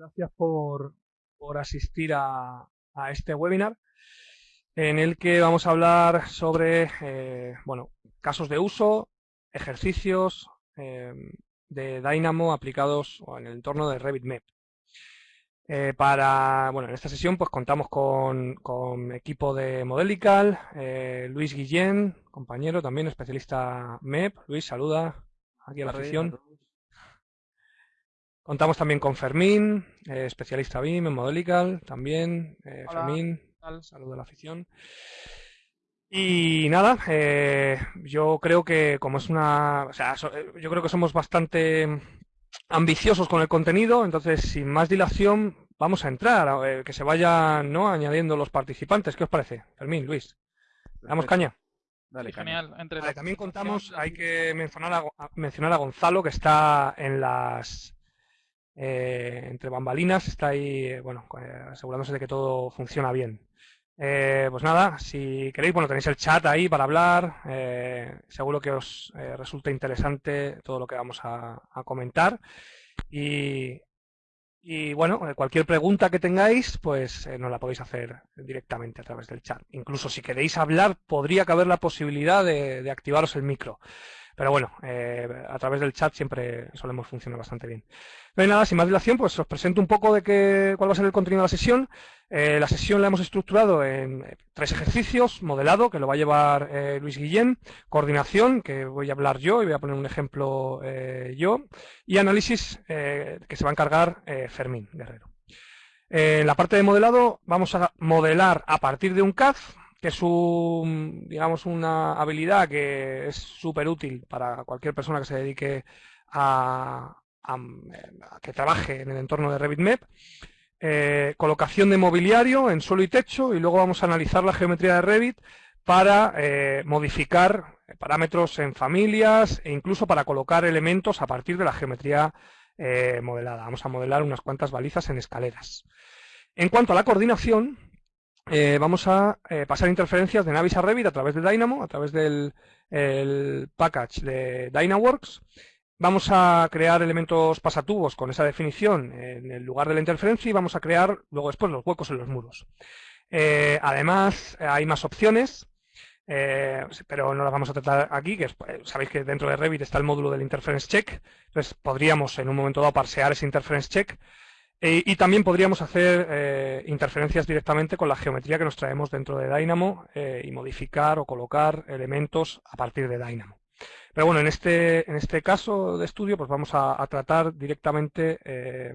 gracias por, asistir a, este webinar en el que vamos a hablar sobre eh, bueno, casos de uso, ejercicios eh, de Dynamo aplicados en el entorno de RevitMap. Eh, para, bueno, en esta sesión pues contamos con, con equipo de Modelical, Luis Guillén, compañero también especialista MEP. Luis, saluda aquí a la afición. Contamos también con Fermín, eh, especialista BIM en Modelical, también. Eh, Fermín, saludo a la afición. Y nada, eh, yo creo que como es una... O sea, yo creo que somos bastante ambiciosos con el contenido, entonces sin más dilación vamos a entrar, que se vayan ¿no? añadiendo los participantes. ¿Qué os parece? Fermín, Luis. ¿Damos caña? Dale, genial. también contamos, hay que mencionar mencionar a Gonzalo, que está en las eh, entre bambalinas, está ahí, eh, bueno, eh, asegurándose de que todo funciona bien. pues nada, si queréis, bueno, tenéis el chat ahí para hablar. seguro que os resulta interesante todo lo que vamos a, comentar. Y, y, bueno, cualquier pregunta que tengáis, pues nos la podéis hacer directamente a través del chat. Incluso si queréis hablar, podría caber la posibilidad de activaros el micro. Pero bueno, a través del chat siempre solemos funcionar bastante bien. No hay nada, sin más dilación, pues os presento un poco de qué, cuál va a ser el contenido de la sesión. Eh, la sesión la hemos estructurado en eh, tres ejercicios, modelado, que lo va a llevar eh, Luis Guillén, coordinación, que voy a hablar yo y voy a poner un ejemplo yo, y análisis, que se va a encargar Fermín Guerrero. en la parte de modelado vamos a modelar a partir de un CAD, que es digamos, una habilidad que es súper útil para cualquier persona que se dedique a, que trabaje en el entorno de RevitMap, eh, colocación de mobiliario en suelo y techo y luego vamos a analizar la geometría de Revit para eh, modificar parámetros en familias e incluso para colocar elementos a partir de la geometría eh, modelada. Vamos a modelar unas cuantas balizas en escaleras. En cuanto a la coordinación, vamos a pasar interferencias de Navis a Revit a través de Dynamo, a través del package de Dynaworks. Vamos a crear elementos pasatubos con esa definición en el lugar de la interferencia y vamos a crear luego después los huecos en los muros. Eh, además, hay más opciones, eh, pero no las vamos a tratar aquí, que eh, sabéis que dentro de Revit está el módulo del interference check, entonces podríamos en un momento dado parsear ese interference check y también podríamos hacer interferencias directamente con la geometría que nos traemos dentro de Dynamo y modificar o colocar elementos a partir de Dynamo. Pero bueno, en este, en este caso de estudio pues vamos a, tratar directamente eh,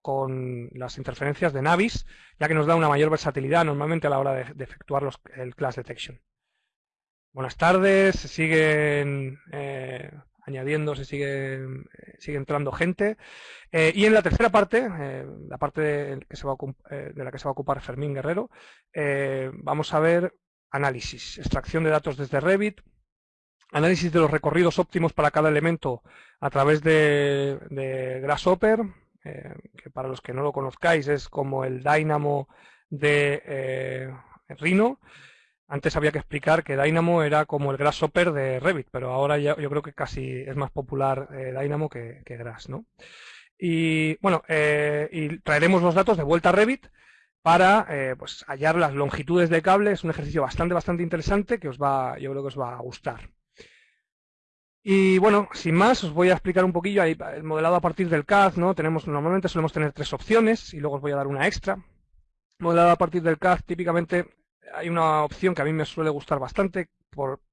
con las interferencias de Navis, ya que nos da una mayor versatilidad normalmente a la hora de, efectuar el class detection. Buenas tardes, siguen eh, añadiendo, se sigue, sigue entrando gente. Eh, y en la tercera parte, la parte de, que se va de la que se va a ocupar Fermín Guerrero, vamos a ver análisis, extracción de datos desde Revit, análisis de los recorridos óptimos para cada elemento a través de, Grasshopper, eh, que para los que no lo conozcáis es como el Dynamo de eh, Rhino. Antes había que explicar que Dynamo era como el Grasshopper de Revit, pero ahora ya, yo creo que casi es más popular eh, Dynamo que, Grass, ¿no? Y bueno, y traeremos los datos de vuelta a Revit para pues, hallar las longitudes de cable. Es un ejercicio bastante, bastante interesante que os va, yo creo que os va a gustar. Y bueno, sin más, os voy a explicar un poquillo ahí, el modelado a partir del CAD, ¿no? Tenemos, normalmente solemos tener tres opciones y luego os voy a dar una extra. Modelado a partir del CAD, típicamente hay una opción que a mí me suele gustar bastante,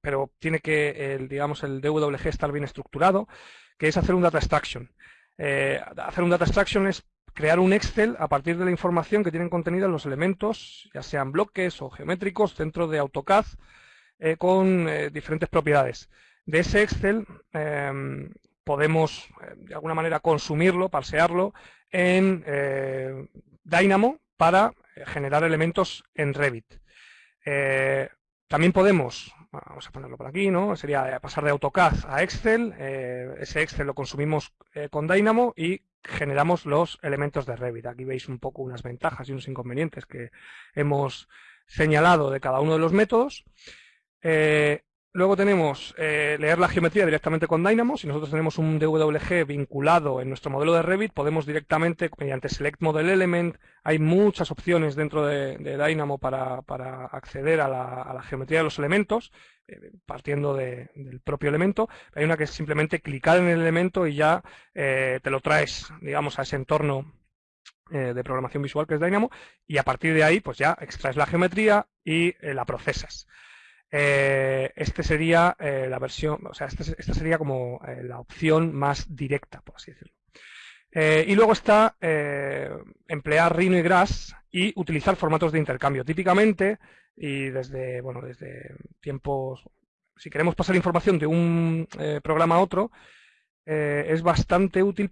pero tiene que, el, digamos, el DWG estar bien estructurado, que es hacer un data extraction. Eh, hacer un data extraction es crear un Excel a partir de la información que tienen contenida los elementos, ya sean bloques o geométricos, dentro de AutoCAD, eh, con eh, diferentes propiedades. De ese Excel em, podemos, de alguna manera, consumirlo, parsearlo en Dynamo para generar elementos en Revit. También podemos, vamos a ponerlo por aquí, ¿no? Sería pasar de AutoCAD a Excel. ese Excel lo consumimos con Dynamo y generamos los elementos de Revit. Aquí veis un poco unas ventajas y unos inconvenientes que hemos señalado de cada uno de los métodos. Luego tenemos eh, leer la geometría directamente con Dynamo. Si nosotros tenemos un DWG vinculado en nuestro modelo de Revit, podemos directamente, mediante Select Model Element, hay muchas opciones dentro de, Dynamo para, acceder a la, geometría de los elementos, eh, partiendo del propio elemento. Hay una que es simplemente clicar en el elemento y ya eh, te lo traes, digamos, a ese entorno de programación visual que es Dynamo, y a partir de ahí, pues ya extraes la geometría y la procesas. Eh, este sería eh, la versión, o sea, este esta sería como eh, la opción más directa, por así decirlo. y luego está emplear Rhino y Grass y utilizar formatos de intercambio. Típicamente, y desde, bueno, desde tiempos, si queremos pasar información de un programa a otro, es bastante útil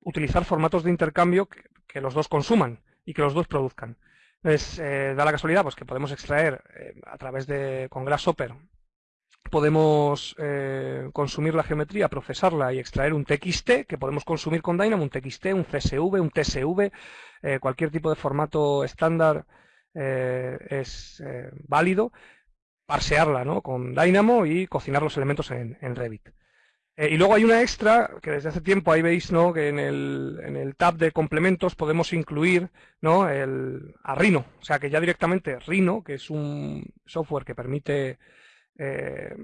utilizar formatos de intercambio que los dos consuman y que los dos produzcan. Pues, da la casualidad pues, que podemos extraer eh, a través de con Grasshopper, podemos eh, consumir la geometría, procesarla y extraer un TXT que podemos consumir con Dynamo, un TXT, un CSV, un TSV, cualquier tipo de formato estándar es válido, parsearla ¿no? con Dynamo y cocinar los elementos en Revit. Eh, y luego hay una extra, que desde hace tiempo ahí veis ¿no? que en el, en el tab de complementos podemos incluir ¿no? el, a Rhino. O sea que ya directamente Rhino, que es un software que permite, eh,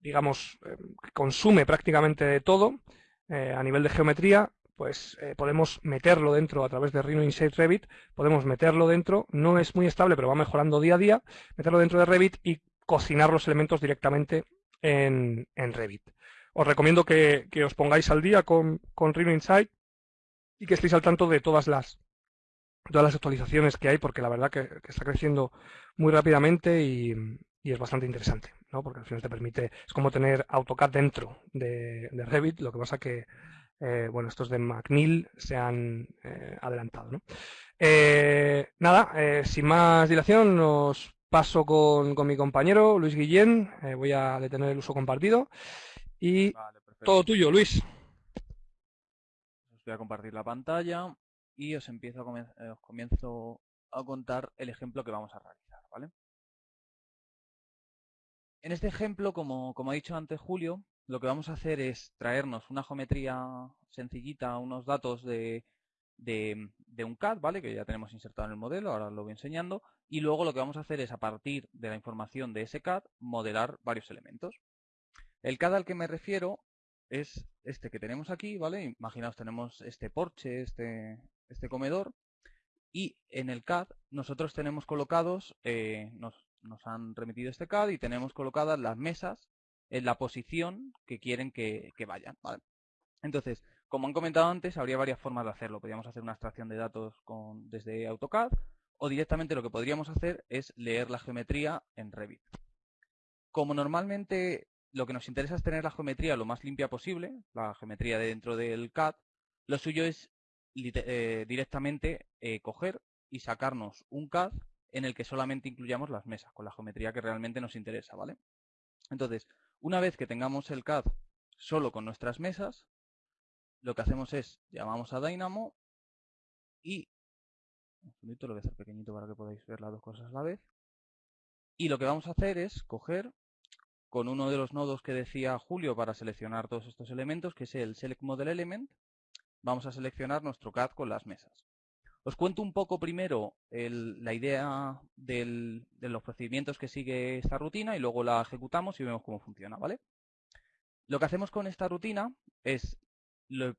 digamos, eh, consume prácticamente todo a nivel de geometría, pues podemos meterlo dentro a través de Rhino Inside Revit, podemos meterlo dentro, no es muy estable, pero va mejorando día a día, meterlo dentro de Revit y cocinar los elementos directamente en, en Revit os recomiendo que, os pongáis al día con, con Rhino Insight y que estéis al tanto de todas las todas las actualizaciones que hay, porque la verdad que, está creciendo muy rápidamente y, es bastante interesante, ¿no? porque al final te permite, es como tener AutoCAD dentro de, Revit, lo que pasa que, eh, bueno, estos de McNeil se han eh, adelantado. Eh, nada, sin más dilación, os paso con, con mi compañero Luis Guillén, voy a detener el uso compartido. Y todo tuyo, Luis. Os voy a compartir la pantalla y os empiezo a eh, os comienzo a contar el ejemplo que vamos a realizar, ¿vale? En este ejemplo, como, como ha dicho antes Julio, lo que vamos a hacer es traernos una geometría sencillita, unos datos de, de, de, un CAD, ¿vale? Que ya tenemos insertado en el modelo, ahora lo voy enseñando. Y luego lo que vamos a hacer es, a partir de la información de ese CAD, modelar varios elementos. El CAD al que me refiero es este que tenemos aquí, ¿vale? Imaginaos, tenemos este porche, este, este comedor, y en el CAD nosotros tenemos colocados, eh, nos, han remitido este CAD y tenemos colocadas las mesas en la posición que quieren que, vayan, ¿vale? Entonces, como han comentado antes, habría varias formas de hacerlo. Podríamos hacer una extracción de datos desde AutoCAD o directamente lo que podríamos hacer es leer la geometría en Revit. Como normalmente lo que nos interesa es tener la geometría lo más limpia posible, la geometría de dentro del CAD. Lo suyo es eh, directamente eh, coger y sacarnos un CAD en el que solamente incluyamos las mesas, con la geometría que realmente nos interesa, ¿vale? Entonces, una vez que tengamos el CAD solo con nuestras mesas, lo que hacemos es, llamamos a Dynamo y, un segundito, lo voy a hacer pequeñito para que podáis ver las dos cosas a la vez, y lo que vamos a hacer es coger con uno de los nodos que decía Julio para seleccionar todos estos elementos, que es el Select Model Element. Vamos a seleccionar nuestro CAD con las mesas. Os cuento un poco primero la idea de los procedimientos que sigue esta rutina y luego la ejecutamos y vemos cómo funciona, ¿vale? Lo que hacemos con esta rutina es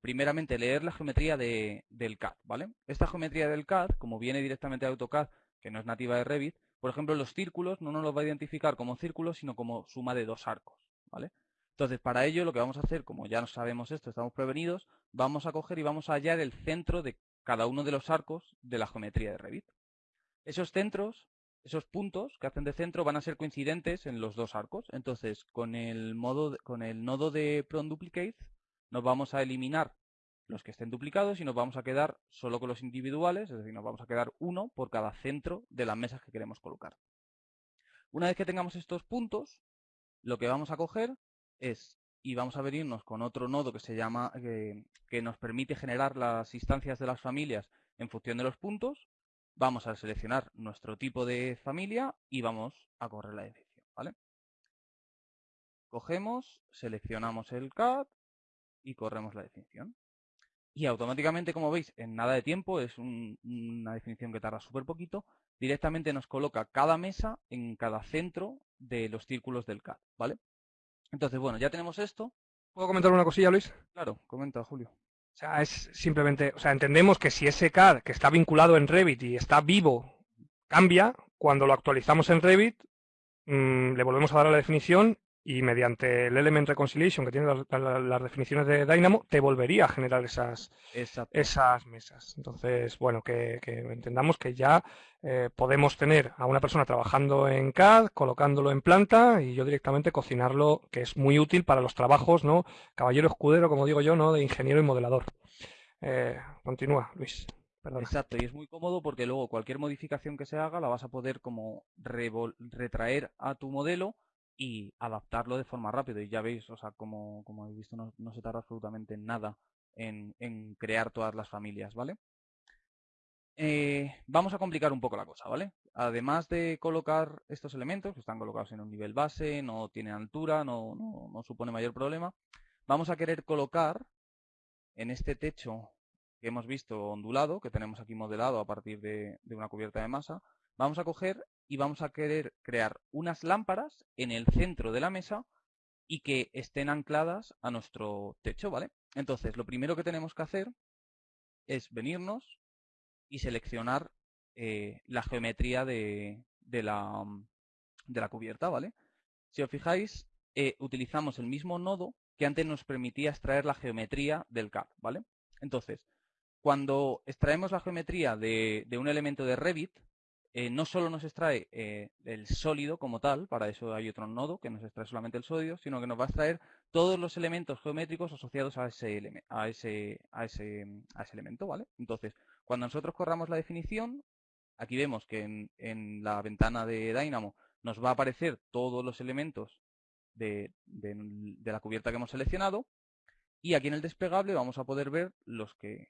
primeramente leer la geometría del CAD, ¿vale? Esta geometría del CAD, como viene directamente de AutoCAD, que no es nativa de Revit, por ejemplo, los círculos no nos los va a identificar como círculos, sino como suma de dos arcos, ¿vale? Entonces, para ello, lo que vamos a hacer, como ya no sabemos esto, estamos prevenidos, vamos a coger y vamos a hallar el centro de cada uno de los arcos de la geometría de Revit. Esos centros, esos puntos que hacen de centro van a ser coincidentes en los dos arcos. Entonces, con el, modo con el nodo de Prone Duplicate, nos vamos a eliminar los que estén duplicados y nos vamos a quedar solo con los individuales, es decir, nos vamos a quedar uno por cada centro de las mesas que queremos colocar. Una vez que tengamos estos puntos, lo que vamos a coger es, y vamos a venirnos con otro nodo que se llama, que nos permite generar las instancias de las familias en función de los puntos, vamos a seleccionar nuestro tipo de familia y vamos a correr la decisión, ¿vale? cogemos, seleccionamos el CAD y corremos la definición. Y automáticamente, como veis, en nada de tiempo, es una definición que tarda súper poquito, directamente nos coloca cada mesa en cada centro de los círculos del CAD, ¿vale? Entonces, bueno, ya tenemos esto. ¿Puedo comentar una cosilla, Luis? Claro, comenta, Julio. O sea, es simplemente, o sea, entendemos que si ese CAD que está vinculado en Revit y está vivo cambia, cuando lo actualizamos en Revit, mm, le volvemos a dar a la definición y mediante el Element Reconciliation que tiene las, definiciones de Dynamo, te volvería a generar esas, esas mesas. Entonces, bueno, que, entendamos que ya eh, podemos tener a una persona trabajando en CAD, colocándolo en planta y yo directamente cocinarlo, que es muy útil para los trabajos, ¿no? Caballero escudero, como digo yo, ¿no? De ingeniero y modelador. Eh, continúa, Luis. Exacto, y es muy cómodo porque luego cualquier modificación que se haga la vas a poder como retraer a tu modelo y adaptarlo de forma rápida. Y ya veis, o sea, como, como habéis visto, no, se tarda absolutamente nada en, en, crear todas las familias, ¿vale? Eh, vamos a complicar un poco la cosa, ¿vale? Además de colocar estos elementos, que están colocados en un nivel base, no tienen altura, no, no, supone mayor problema, vamos a querer colocar en este techo que hemos visto ondulado, que tenemos aquí modelado a partir de una cubierta de masa, vamos a coger y vamos a querer crear unas lámparas en el centro de la mesa y que estén ancladas a nuestro techo, ¿vale? Entonces, lo primero que tenemos que hacer es venirnos y seleccionar eh, la geometría de, la, de, la, cubierta, ¿vale? Si os fijáis, eh, utilizamos el mismo nodo que antes nos permitía extraer la geometría del CAD, ¿vale? Entonces, cuando extraemos la geometría de, de un elemento de Revit, eh, no solo nos extrae eh, el sólido como tal, para eso hay otro nodo que nos extrae solamente el sólido, sino que nos va a extraer todos los elementos geométricos asociados a ese, ese, a ese, elemento, ¿vale? Entonces, cuando nosotros corramos la definición, aquí vemos que en, la ventana de Dynamo nos va a aparecer todos los elementos de, de la cubierta que hemos seleccionado, y aquí en el desplegable vamos a poder ver los que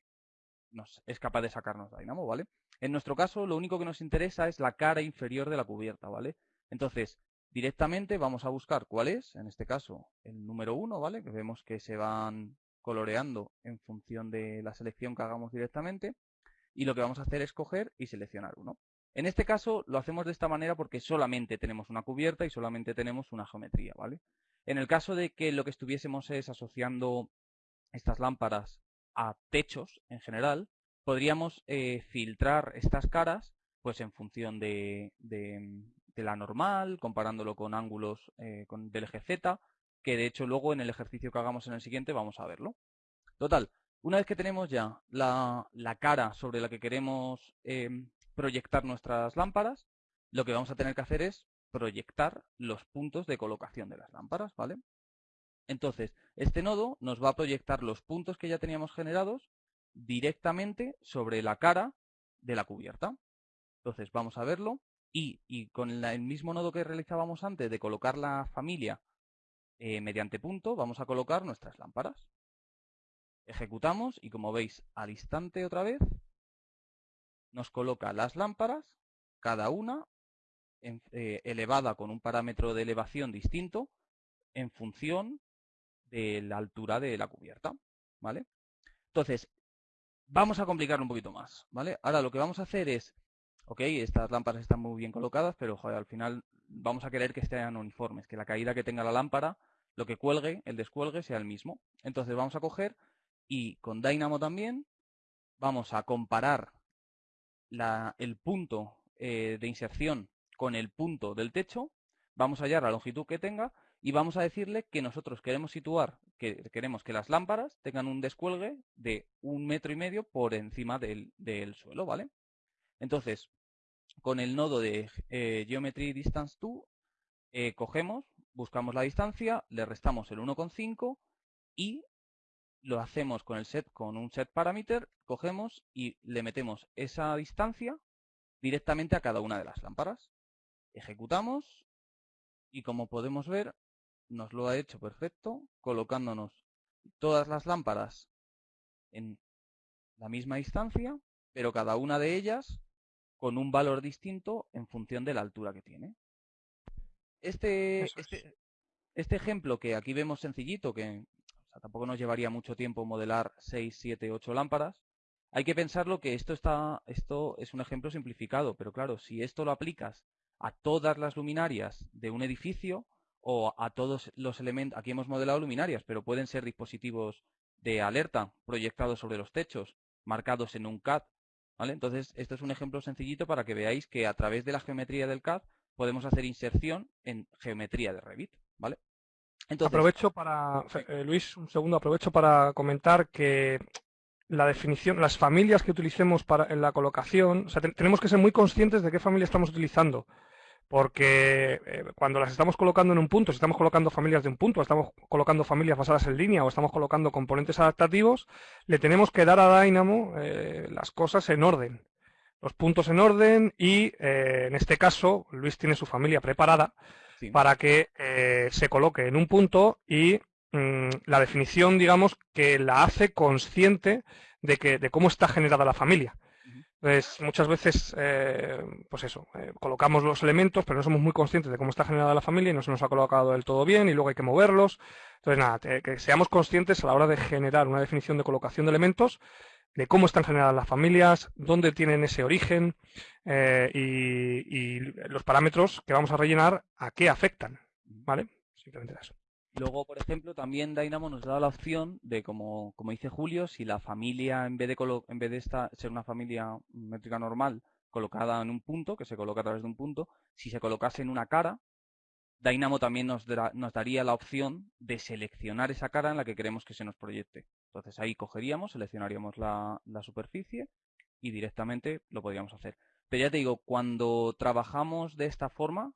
es capaz de sacarnos Dynamo, ¿vale? En nuestro caso, lo único que nos interesa es la cara inferior de la cubierta, ¿vale? Entonces, directamente vamos a buscar cuál es, en este caso, el número 1, ¿vale? Que vemos que se van coloreando en función de la selección que hagamos directamente. Y lo que vamos a hacer es coger y seleccionar uno. En este caso lo hacemos de esta manera porque solamente tenemos una cubierta y solamente tenemos una geometría, ¿vale? En el caso de que lo que estuviésemos es asociando estas lámparas a techos en general, podríamos eh, filtrar estas caras pues en función de, la normal, comparándolo con ángulos eh, con, del eje Z, que de hecho luego en el ejercicio que hagamos en el siguiente vamos a verlo. Total, una vez que tenemos ya la, cara sobre la que queremos eh, proyectar nuestras lámparas, lo que vamos a tener que hacer es proyectar los puntos de colocación de las lámparas, ¿vale? Entonces, este nodo nos va a proyectar los puntos que ya teníamos generados directamente sobre la cara de la cubierta. Entonces, vamos a verlo. Y, con el mismo nodo que realizábamos antes de colocar la familia eh, mediante punto, vamos a colocar nuestras lámparas. Ejecutamos y como veis al instante otra vez, nos coloca las lámparas, cada una eh, elevada con un parámetro de elevación distinto en función de la altura de la cubierta, ¿vale? Entonces, vamos a complicarlo un poquito más, ¿vale? Ahora lo que vamos a hacer es, ok, estas lámparas están muy bien colocadas, pero al final vamos a querer que estén uniformes, que la caída que tenga la lámpara, lo que cuelgue, el descuelgue, sea el mismo. Entonces vamos a coger y con Dynamo también vamos a comparar el punto eh, de inserción con el punto del techo, vamos a hallar la longitud que tenga y vamos a decirle que nosotros queremos situar, que queremos que las lámparas tengan un descuelgue de un metro y medio por encima del, suelo, ¿vale? Entonces, con el nodo de eh, Geometry Distance 2, eh, cogemos, buscamos la distancia, le restamos el 1,5 y lo hacemos con el set, con un set parameter, cogemos y le metemos esa distancia directamente a cada una de las lámparas. Ejecutamos y como podemos ver, nos lo ha hecho perfecto, colocándonos todas las lámparas en la misma distancia, pero cada una de ellas con un valor distinto en función de la altura que tiene. Este, este este ejemplo que aquí vemos sencillito, que tampoco nos llevaría mucho tiempo modelar 6, 7, 8 lámparas, hay que pensarlo que esto, está, esto es un ejemplo simplificado, pero claro, si esto lo aplicas a todas las luminarias de un edificio o a todos los elementos, aquí hemos modelado luminarias, pero pueden ser dispositivos de alerta proyectados sobre los techos, marcados en un CAD, ¿vale? Entonces, esto es un ejemplo sencillito para que veáis que a través de la geometría del CAD podemos hacer inserción en geometría de Revit, ¿vale? aprovecho para, eh, Luis, un segundo, aprovecho para comentar que la definición, las familias que utilicemos para, en la colocación, o sea, tenemos que ser muy conscientes de qué familia estamos utilizando porque eh, cuando las estamos colocando en un punto, si estamos colocando familias de un punto, estamos colocando familias basadas en línea o estamos colocando componentes adaptativos, le tenemos que dar a Dynamo eh, las cosas en orden, los puntos en orden y eh, en este caso Luis tiene su familia preparada para que se coloque en un punto y mm, la definición, digamos, que la hace consciente de, que, de cómo está generada la familia. Entonces, muchas veces, eh, pues eso, eh, colocamos los elementos, pero no somos muy conscientes de cómo está generada la familia y no se nos ha colocado del todo bien y luego hay que moverlos. Entonces, nada, que seamos conscientes a la hora de generar una definición de colocación de elementos, de cómo están generadas las familias, dónde tienen ese origen eh, y, los parámetros que vamos a rellenar a qué afectan. ¿Vale? Simplemente eso. Luego, por ejemplo, también Dynamo nos da la opción de, como, como dice Julio, si la familia, en vez de, en vez de esta, ser una familia métrica normal, colocada en un punto, que se coloca a través de un punto, si se colocase en una cara, Dynamo también nos, nos daría la opción de seleccionar esa cara en la que queremos que se nos proyecte. Entonces ahí cogeríamos, seleccionaríamos la, la superficie y directamente lo podríamos hacer. Pero ya te digo, cuando trabajamos de esta forma,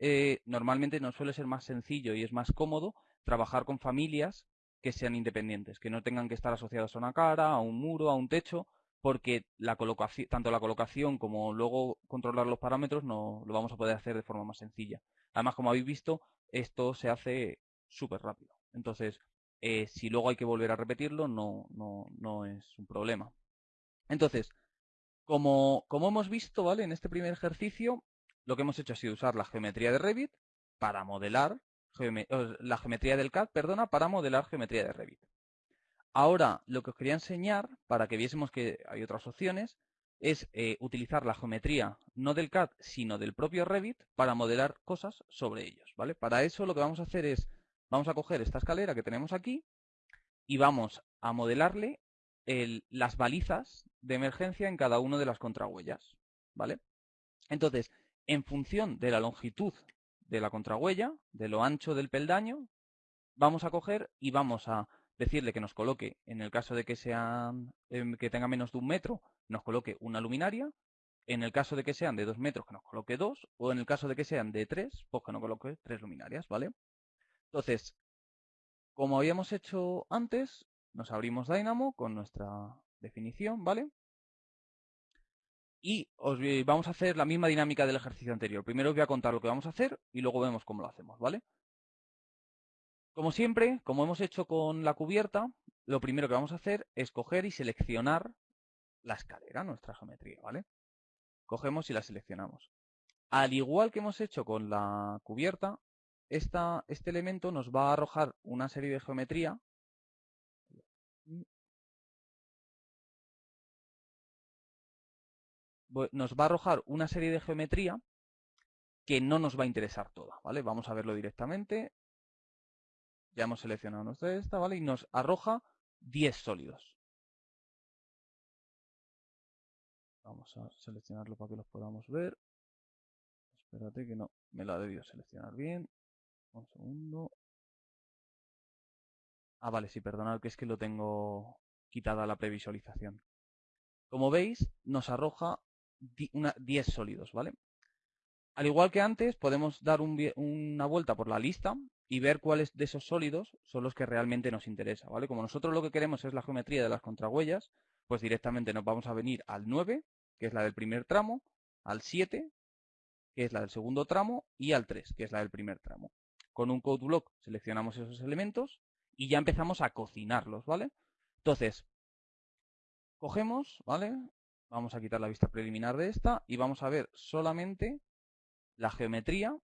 eh, normalmente nos suele ser más sencillo y es más cómodo trabajar con familias que sean independientes, que no tengan que estar asociados a una cara, a un muro, a un techo, porque la colocación, tanto la colocación como luego controlar los parámetros no lo vamos a poder hacer de forma más sencilla. Además, como habéis visto, esto se hace súper rápido. Entonces, eh, si luego hay que volver a repetirlo, no, no, no es un problema. Entonces, como, como hemos visto, ¿vale? En este primer ejercicio, lo que hemos hecho ha sido usar la geometría de Revit para modelar, la geometría del CAD, perdona, para modelar geometría de Revit. Ahora, lo que os quería enseñar, para que viésemos que hay otras opciones, es eh, utilizar la geometría no del CAD, sino del propio Revit para modelar cosas sobre ellos, ¿vale? Para eso lo que vamos a hacer es, vamos a coger esta escalera que tenemos aquí y vamos a modelarle las balizas de emergencia en cada una de las contrahuellas, ¿vale? Entonces, en función de la longitud de la contrahuella, de lo ancho del peldaño, vamos a coger y vamos a decirle que nos coloque, en el caso de que, sean, em, que tenga menos de un metro, nos coloque una luminaria, en el caso de que sean de dos metros, que nos coloque dos, o en el caso de que sean de tres, pues que nos coloque tres luminarias, ¿vale? Entonces, como habíamos hecho antes, nos abrimos Dynamo con nuestra definición, ¿vale? Y os vamos a hacer la misma dinámica del ejercicio anterior. Primero os voy a contar lo que vamos a hacer y luego vemos cómo lo hacemos, ¿vale? Como siempre, como hemos hecho con la cubierta, lo primero que vamos a hacer es coger y seleccionar la escalera, nuestra geometría, ¿vale? Cogemos y la seleccionamos. Al igual que hemos hecho con la cubierta, este elemento nos va a arrojar una serie de geometría nos va a arrojar una serie de geometría que no nos va a interesar toda, ¿vale? Vamos a verlo directamente. Ya hemos seleccionado nuestra esta, ¿vale? Y nos arroja 10 sólidos. Vamos a seleccionarlo para que los podamos ver. Espérate que no me la ha debido seleccionar bien. Un segundo. Ah, vale, sí, perdonad que es que lo tengo quitada la previsualización. Como veis, nos arroja una, 10 sólidos, ¿vale? Al igual que antes, podemos dar una vuelta por la lista y ver cuáles de esos sólidos son los que realmente nos interesa, ¿vale? Como nosotros lo que queremos es la geometría de las contrahuellas, pues directamente nos vamos a venir al 9, que es la del primer tramo, al 7, que es la del segundo tramo, y al 3, que es la del primer tramo. Con un code block seleccionamos esos elementos y ya empezamos a cocinarlos, ¿vale? Entonces, cogemos, ¿vale? Vamos a quitar la vista preliminar de esta y vamos a ver solamente la geometría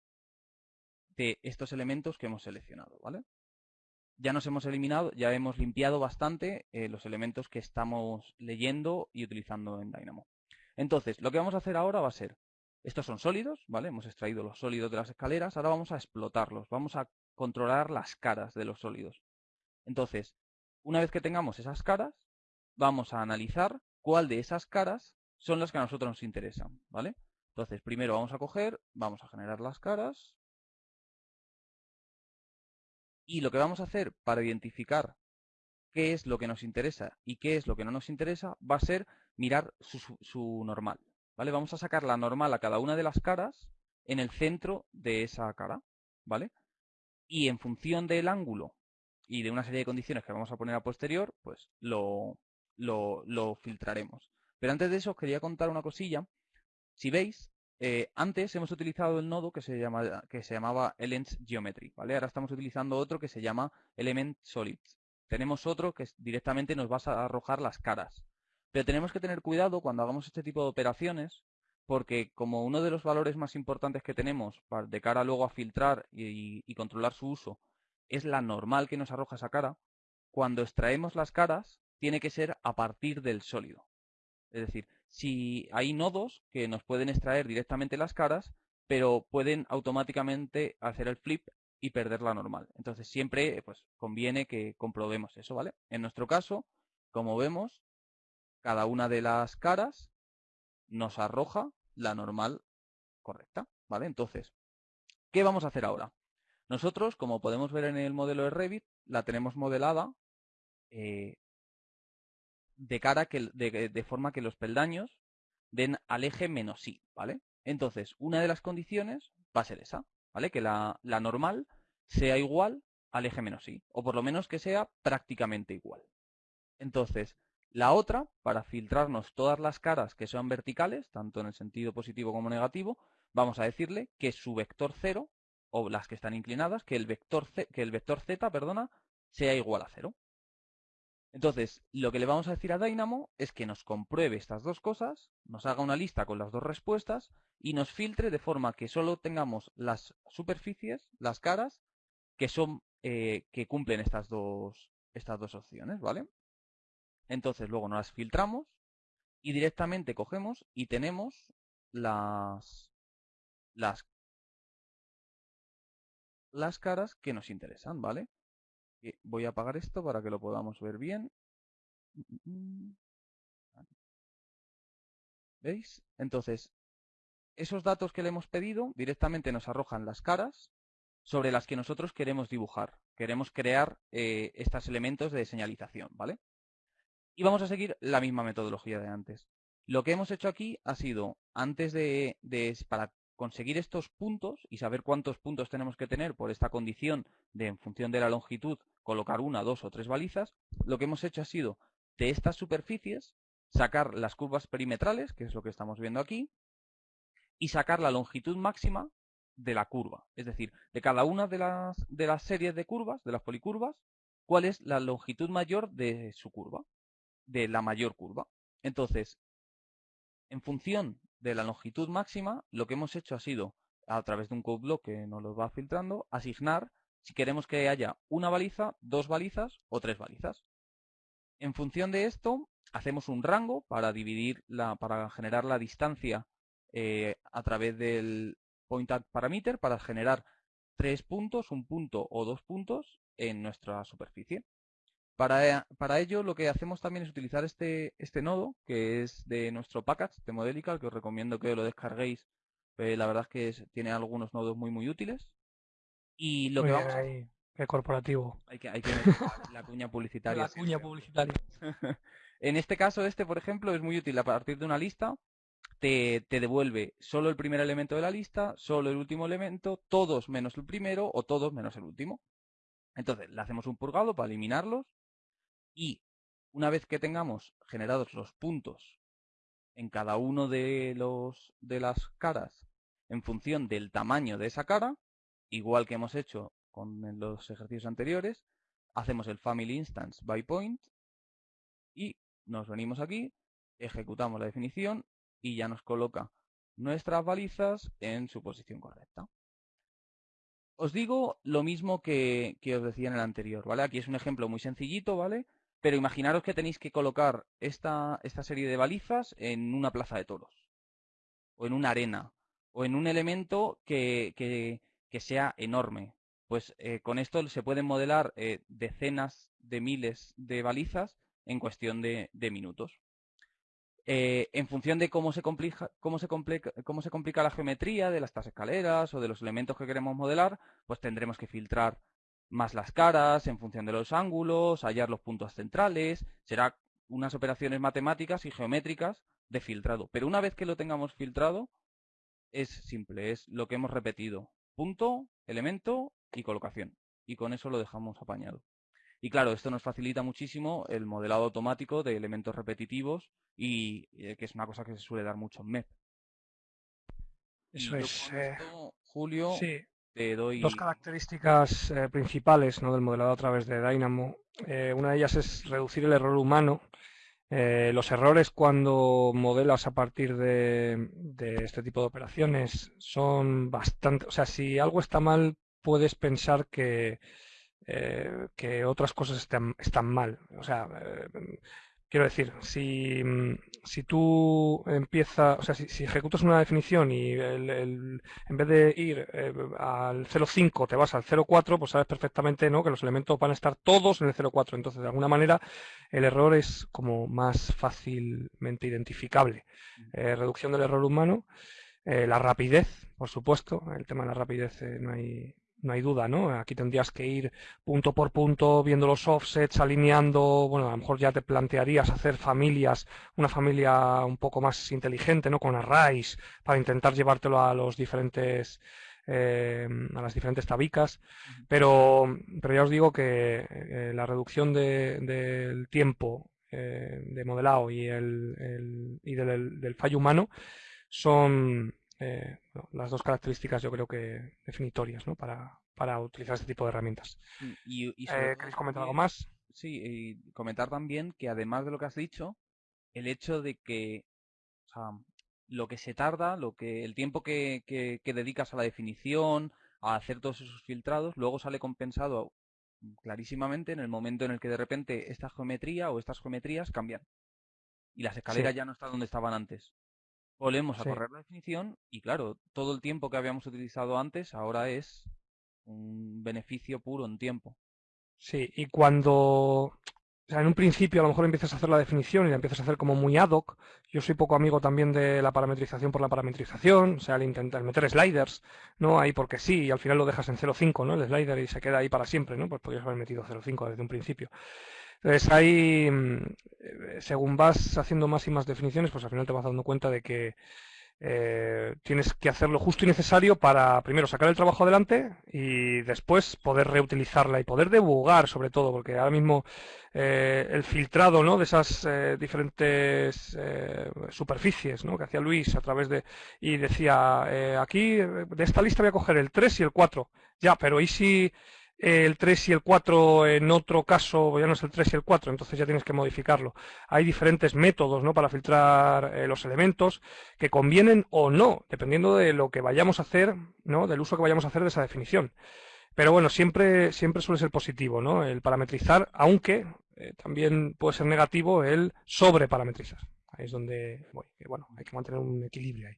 de estos elementos que hemos seleccionado, ¿vale? Ya nos hemos eliminado, ya hemos limpiado bastante eh, los elementos que estamos leyendo y utilizando en Dynamo. Entonces, lo que vamos a hacer ahora va a ser, estos son sólidos, ¿vale? Hemos extraído los sólidos de las escaleras, ahora vamos a explotarlos, vamos a controlar las caras de los sólidos. Entonces, una vez que tengamos esas caras, vamos a analizar cuál de esas caras son las que a nosotros nos interesan, ¿vale? Entonces, primero vamos a coger, vamos a generar las caras. Y lo que vamos a hacer para identificar qué es lo que nos interesa y qué es lo que no nos interesa va a ser mirar su, normal, ¿vale? Vamos a sacar la normal a cada una de las caras en el centro de esa cara, ¿vale? Y en función del ángulo y de una serie de condiciones que vamos a poner a posterior, pues lo, lo, filtraremos. Pero antes de eso os quería contar una cosilla. Si veis, eh, antes hemos utilizado el nodo que se, llama, que se llamaba Elements Geometry, ¿vale? Ahora estamos utilizando otro que se llama Element Solids. Tenemos otro que directamente nos va a arrojar las caras. Pero tenemos que tener cuidado cuando hagamos este tipo de operaciones, porque como uno de los valores más importantes que tenemos de cara luego a filtrar y controlar su uso es la normal que nos arroja esa cara, cuando extraemos las caras tiene que ser a partir del sólido. Es decir, si hay nodos que nos pueden extraer directamente las caras, pero pueden automáticamente hacer el flip y perder la normal. Entonces siempre pues, conviene que comprobemos eso, ¿vale? En nuestro caso, como vemos, cada una de las caras nos arroja la normal correcta, ¿vale? Entonces, ¿qué vamos a hacer ahora? Nosotros, como podemos ver en el modelo de Revit, la tenemos modelada eh, de cara que, de, forma que los peldaños den al eje menos i, ¿vale? Entonces, una de las condiciones va a ser esa, ¿vale? Que la, la normal sea igual al eje menos i, o por lo menos que sea prácticamente igual. Entonces, la otra, para filtrarnos todas las caras que sean verticales, tanto en el sentido positivo como negativo, vamos a decirle que su vector 0, o las que están inclinadas, que el vector, que el vector z, perdona, sea igual a 0. Entonces, lo que le vamos a decir a Dynamo es que nos compruebe estas dos cosas, nos haga una lista con las dos respuestas y nos filtre de forma que solo tengamos las superficies, las caras, que son eh, que cumplen estas dos, estas dos opciones, ¿vale? Entonces luego nos las filtramos y directamente cogemos y tenemos las, las, las caras que nos interesan, ¿vale? Voy a apagar esto para que lo podamos ver bien. ¿Veis? Entonces, esos datos que le hemos pedido directamente nos arrojan las caras sobre las que nosotros queremos dibujar. Queremos crear eh, estos elementos de señalización, ¿vale? Y vamos a seguir la misma metodología de antes. Lo que hemos hecho aquí ha sido, antes de, de para conseguir estos puntos y saber cuántos puntos tenemos que tener por esta condición de en función de la longitud colocar una, dos o tres balizas, lo que hemos hecho ha sido de estas superficies sacar las curvas perimetrales, que es lo que estamos viendo aquí, y sacar la longitud máxima de la curva. Es decir, de cada una de las, de las series de curvas, de las policurvas, cuál es la longitud mayor de su curva, de la mayor curva. Entonces, en función de la longitud máxima, lo que hemos hecho ha sido, a través de un code block que nos lo va filtrando, asignar si queremos que haya una baliza, dos balizas o tres balizas. En función de esto, hacemos un rango para dividir la, para generar la distancia eh, a través del point parameter para generar tres puntos, un punto o dos puntos en nuestra superficie. Para, para, ello lo que hacemos también es utilizar este, este nodo, que es de nuestro package de Modelical, que os recomiendo que lo descarguéis. Eh, la verdad es que tiene algunos nodos muy muy útiles. Y lo que vamos Qué corporativo. Hay que, hay que la cuña publicitaria. La cuña publicitaria. en este caso, este, por ejemplo, es muy útil a partir de una lista. Te, te, devuelve solo el primer elemento de la lista, solo el último elemento, todos menos el primero o todos menos el último. Entonces, le hacemos un purgado para eliminarlos y una vez que tengamos generados los puntos en cada uno de, los, de las caras en función del tamaño de esa cara, igual que hemos hecho con los ejercicios anteriores, hacemos el family instance by point y nos venimos aquí, ejecutamos la definición y ya nos coloca nuestras balizas en su posición correcta. Os digo lo mismo que, que os decía en el anterior, ¿vale? Aquí es un ejemplo muy sencillito, ¿vale? Pero imaginaros que tenéis que colocar esta, esta serie de balizas en una plaza de toros, o en una arena, o en un elemento que, que, sea enorme. Pues eh, con esto se pueden modelar eh, decenas de miles de balizas en cuestión de, minutos. Eh, en función de cómo se, complica, cómo, se complica, cómo se complica la geometría de las escaleras o de los elementos que queremos modelar, pues tendremos que filtrar más las caras en función de los ángulos, hallar los puntos centrales, será unas operaciones matemáticas y geométricas de filtrado. Pero una vez que lo tengamos filtrado, es simple, es lo que hemos repetido. Punto, elemento y colocación. Y con eso lo dejamos apañado. Y claro, esto nos facilita muchísimo el modelado automático de elementos repetitivos y eh, que es una cosa que se suele dar mucho en MEP. Eso es. Eh, esto, Julio, sí. Dos características eh, principales ¿no? del modelado a través de Dynamo. Eh, una de ellas es reducir el error humano. Eh, los errores cuando modelas a partir de, de, este tipo de operaciones son bastante... O sea, si algo está mal, puedes pensar que, que otras cosas están, están mal. O sea, Quiero decir, si, mm, si tú empiezas, o sea, si, si, ejecutas una definición y el, el, en vez de ir eh, al 0,5 te vas al 0,4, pues sabes perfectamente ¿no? que los elementos van a estar todos en el 0,4. Entonces, de alguna manera, el error es como más fácilmente identificable. Eh, reducción del error humano, eh, la rapidez, por supuesto. El tema de la rapidez eh, no hay no hay duda, ¿no? Aquí tendrías que ir punto por punto viendo los offsets, alineando, bueno, a lo mejor ya te plantearías hacer familias, una familia un poco más inteligente, ¿no? Con arrays, para intentar llevártelo a los diferentes eh, a las diferentes tabicas, pero, pero ya os digo que eh, la reducción del de, tiempo eh, de modelado y, el, el y del, del fallo humano son, eh, las dos características yo creo que definitorias ¿no? para, para utilizar este tipo de herramientas. Y, y eh, ¿Queréis comentar algo más? Sí, y comentar también que además de lo que has dicho, el hecho de que o sea, lo que se tarda, lo que el tiempo que, que, que dedicas a la definición, a hacer todos esos filtrados, luego sale compensado clarísimamente en el momento en el que de repente esta geometría o estas geometrías cambian. Y las escaleras sí. ya no están donde estaban antes. Volvemos a correr la definición y claro, todo el tiempo que habíamos utilizado antes ahora es un beneficio puro en tiempo. Sí, y cuando o sea, en un principio a lo mejor empiezas a hacer la definición y la empiezas a hacer como muy ad hoc. Yo soy poco amigo también de la parametrización por la parametrización, o sea, el intentar meter sliders, ¿no? Ahí porque sí, y al final lo dejas en 0.5, ¿no? El slider y se queda ahí para siempre, ¿no? Pues podrías haber metido 0.5 desde un principio. Entonces ahí, mm, según vas haciendo más y más definiciones, pues al final te vas dando cuenta de que eh, tienes que hacer lo justo y necesario para primero sacar el trabajo adelante y después poder reutilizarla y poder debugar sobre todo, porque ahora mismo eh, el filtrado ¿no? de esas eh, diferentes eh, superficies ¿no? que hacía Luis a través de... y decía, eh, aquí de esta lista voy a coger el 3 y el 4. Ya, pero ¿y si el 3 y el 4 en otro caso ya no es el 3 y el 4, entonces ya tienes que modificarlo. Hay diferentes métodos ¿no? para filtrar eh, los elementos que convienen o no, dependiendo de lo que vayamos a hacer, ¿no? del uso que vayamos a hacer de esa definición. Pero bueno, siempre, siempre suele ser positivo ¿no? el parametrizar, aunque eh, también puede ser negativo el sobreparametrizar. Ahí es donde. Bueno, hay que mantener un equilibrio ahí.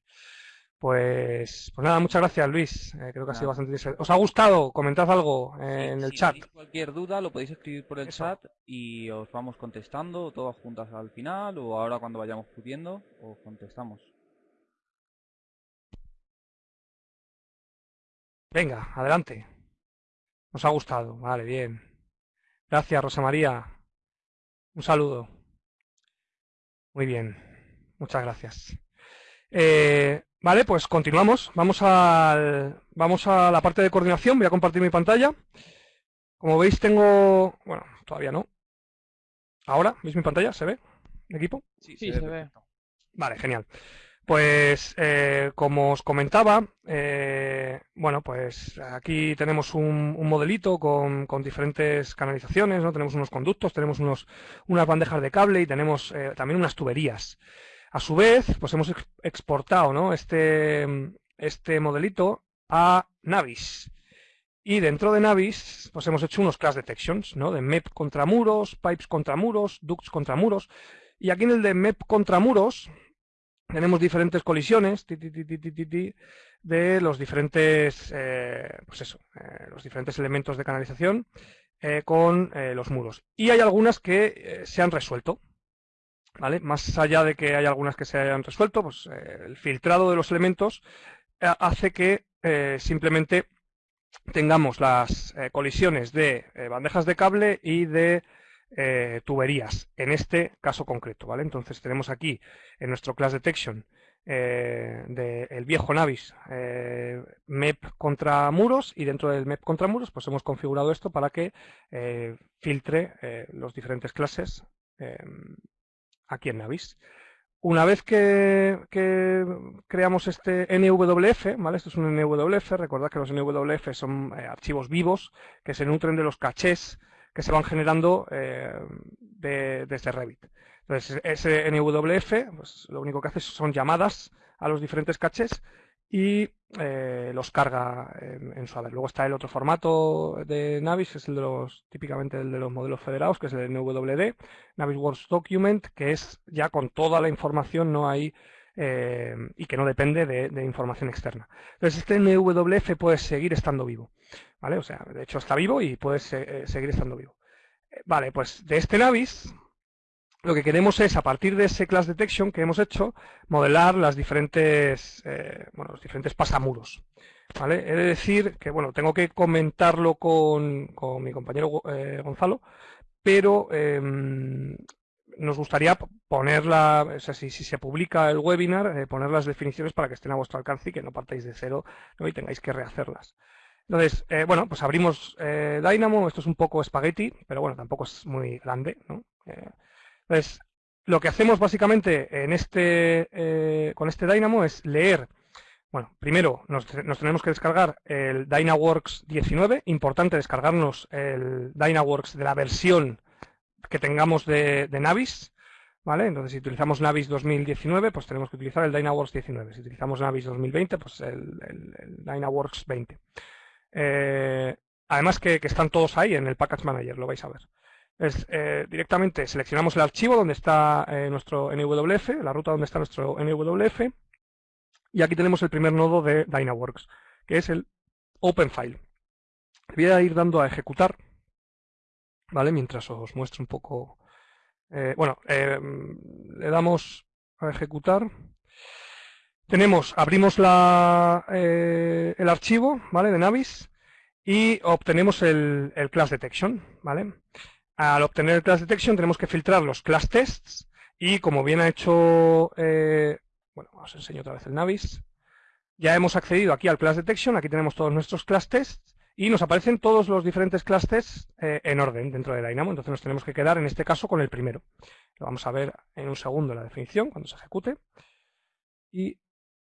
Pues, pues nada, muchas gracias Luis. Eh, creo que ha sido bastante interesante. ¿Os ha gustado? Comentad algo eh, en el si chat. Si cualquier duda lo podéis escribir por el Eso. chat y os vamos contestando todas juntas al final o ahora cuando vayamos pudiendo os contestamos. Venga, adelante. Os ha gustado. Vale, bien. Gracias, Rosa María. Un saludo. Muy bien. Muchas gracias. Eh, Vale, pues continuamos. Vamos, al, vamos a la parte de coordinación. Voy a compartir mi pantalla. Como veis tengo... Bueno, todavía no. Ahora, ¿veis mi pantalla? ¿Se ve? ¿Mi equipo? Sí, sí se, se ve. Vale, genial. Pues eh, como os comentaba, eh, bueno, pues aquí tenemos un, un modelito con, con, diferentes canalizaciones, ¿no? Tenemos unos conductos, tenemos unos, unas bandejas de cable y tenemos eh, también unas tuberías. A su vez, pues hemos exportado ¿no? este, este modelito a Navis. Y dentro de Navis, pues hemos hecho unos class detections, ¿no? De MEP contra muros, pipes contra muros, ducts contra muros. Y aquí en el de MEP contra muros, tenemos diferentes colisiones de los diferentes, eh, pues eso, eh, los diferentes elementos de canalización eh, con los muros. Y hay algunas que se han resuelto, Más allá de que hay algunas que se hayan resuelto, pues el filtrado de los elementos hace que simplemente tengamos las colisiones de bandejas de cable y de eh, tuberías, en este caso concreto. Entonces tenemos aquí en nuestro class detection eh, del viejo Navis eh, MEP contra muros y dentro del MEP contra muros pues hemos configurado esto para que filtre los diferentes clases aquí en Navis. Una vez que, creamos este NWF, ¿vale? Esto es un NWF, recordad que los NWF son archivos vivos que se nutren de los cachés que se van generando eh, desde Revit. Entonces, ese NWF, pues, lo único que hace son llamadas a los diferentes caches y eh, los carga en, su haber. Luego está el otro formato de Navis, que es el de los, típicamente el de los modelos federados, que es el NWD, Navis Works Document, que es ya con toda la información, no hay eh, y que no depende de, información externa. Entonces este NWF puede seguir estando vivo, ¿vale? O sea, de hecho está vivo y puede eh, seguir estando vivo. Vale, pues de este Navis lo que queremos es, a partir de ese class detection que hemos hecho, modelar las diferentes, bueno, los diferentes pasamuros. ¿vale? He de decir que, bueno, tengo que comentarlo con, con mi compañero Gonzalo, pero em, nos gustaría ponerla, o sea, si, se publica el webinar, eh, poner las definiciones para que estén a vuestro alcance y que no partáis de cero y tengáis que rehacerlas. Entonces, eh, bueno, pues abrimos eh, Dynamo, esto es un poco espagueti, pero bueno, tampoco es muy grande, ¿no? Entonces, lo que hacemos básicamente en este, con este Dynamo es leer, bueno, primero nos, tenemos que descargar el Dynaworks 19, importante descargarnos el Dynaworks de la versión que tengamos de, Navis, ¿vale? Entonces, si utilizamos Navis 2019, pues tenemos que utilizar el DynaWorks 19. Si utilizamos Navis 2020, pues el, el, DynaWorks 20. Eh, además que, están todos ahí en el Package Manager, lo vais a ver. Es, eh, directamente seleccionamos el archivo donde está eh, nuestro NWF, la ruta donde está nuestro NWF, y aquí tenemos el primer nodo de DynaWorks, que es el OpenFile. Voy a ir dando a ejecutar ¿vale? Mientras os muestro un poco... Eh, bueno, eh, le damos a ejecutar. Tenemos, abrimos la, el archivo, ¿vale? De Navis y obtenemos el, el, class detection, ¿vale? Al obtener el class detection tenemos que filtrar los class tests y como bien ha hecho, bueno, os enseño otra vez el Navis. Ya hemos accedido aquí al class detection, aquí tenemos todos nuestros class tests y nos aparecen todos los diferentes clases eh, en orden dentro de Dynamo, entonces nos tenemos que quedar en este caso con el primero. Lo vamos a ver en un segundo la definición cuando se ejecute. Y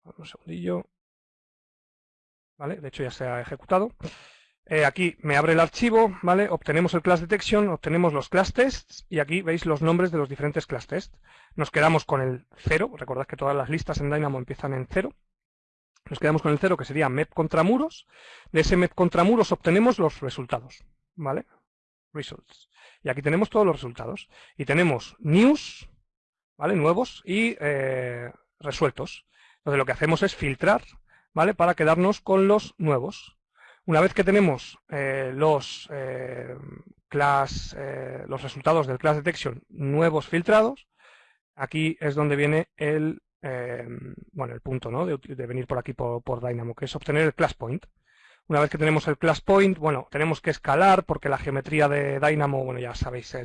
un segundillo. ¿Vale? De hecho ya se ha ejecutado. Eh, aquí me abre el archivo, ¿vale? Obtenemos el class detection, obtenemos los class tests y aquí veis los nombres de los diferentes class tests. Nos quedamos con el 0, recordad que todas las listas en Dynamo empiezan en 0 nos quedamos con el 0 que sería MEP contra muros. De ese MEP contra muros obtenemos los resultados. ¿Vale? Results. Y aquí tenemos todos los resultados. Y tenemos news, ¿vale? Nuevos y eh, resueltos. Entonces lo que hacemos es filtrar, ¿vale? Para quedarnos con los nuevos. Una vez que tenemos eh, los, eh, class, los resultados del class detection nuevos filtrados, aquí es donde viene el bueno, el punto ¿no? de, venir por aquí por, Dynamo, que es obtener el class point. Una vez que tenemos el class point, bueno, tenemos que escalar porque la geometría de Dynamo, bueno, ya sabéis,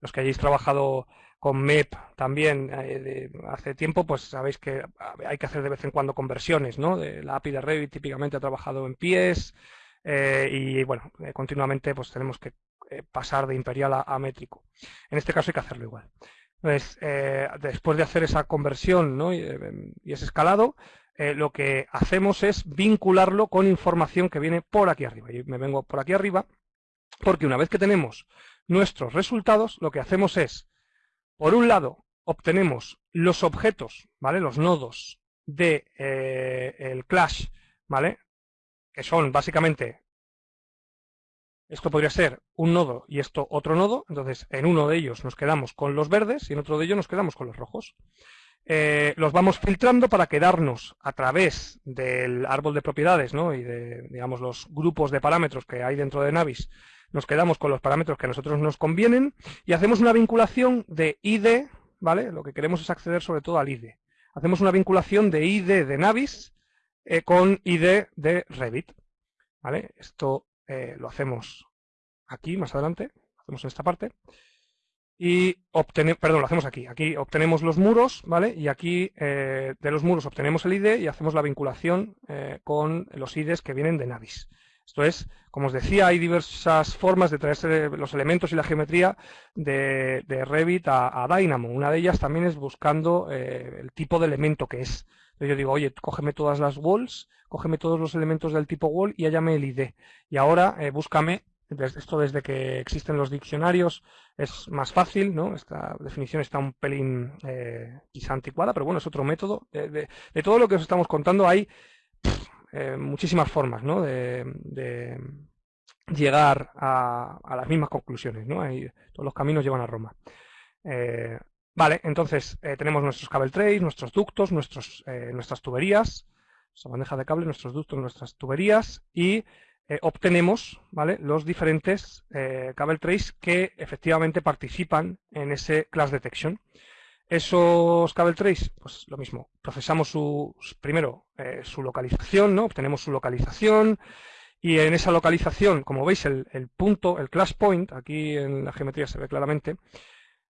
los que hayáis trabajado con MEP también eh, hace tiempo, pues sabéis que hay que hacer de vez en cuando conversiones, ¿no? De la API de Revit típicamente ha trabajado en pies eh, y, bueno, eh, continuamente pues tenemos que pasar de imperial a métrico. En este caso hay que hacerlo igual. Eh, después de hacer esa conversión y, ese escalado, lo que hacemos es vincularlo con información que viene por aquí arriba. Y me vengo por aquí arriba, porque una vez que tenemos nuestros resultados, lo que hacemos es, por un lado, obtenemos los objetos, ¿vale? Los nodos de eh, el clash, ¿vale? Que son básicamente esto podría ser un nodo y esto otro nodo, entonces en uno de ellos nos quedamos con los verdes y en otro de ellos nos quedamos con los rojos. Eh, los vamos filtrando para quedarnos a través del árbol de propiedades ¿no? y de digamos, los grupos de parámetros que hay dentro de Navis, nos quedamos con los parámetros que a nosotros nos convienen y hacemos una vinculación de ID, ¿vale? Lo que queremos es acceder sobre todo al ID. Hacemos una vinculación de ID de Navis eh, con ID de Revit, ¿vale? Esto eh, lo hacemos aquí más adelante, lo hacemos en esta parte y obtenemos, perdón, lo hacemos aquí. Aquí obtenemos los muros, ¿vale? Y aquí eh, de los muros obtenemos el ID y hacemos la vinculación con los IDs que vienen de Navis. Esto es, como os decía, hay diversas formas de traerse los elementos y la geometría de, Revit a, Dynamo. Una de ellas también es buscando eh, el tipo de elemento que es. Yo digo, oye, cógeme todas las walls, cógeme todos los elementos del tipo wall y hállame el ID. Y ahora búscame esto desde que existen los diccionarios es más fácil, ¿no? Esta definición está un pelín eh, quizá anticuada, pero bueno, es otro método. De, todo lo que os estamos contando hay eh, muchísimas formas, ¿no? De, llegar a, las mismas conclusiones, ¿no? todos los caminos llevan a Roma. Eh, vale, entonces tenemos nuestros cable trays, nuestros ductos, nuestros, nuestras tuberías, nuestra bandeja de cable, nuestros ductos, nuestras tuberías y eh, obtenemos ¿vale? los diferentes eh, cable trays que efectivamente participan en ese class detection. Esos cable trays, pues lo mismo, procesamos su, primero eh, su localización, ¿no? obtenemos su localización y en esa localización, como veis, el, el, punto, el class point, aquí en la geometría se ve claramente,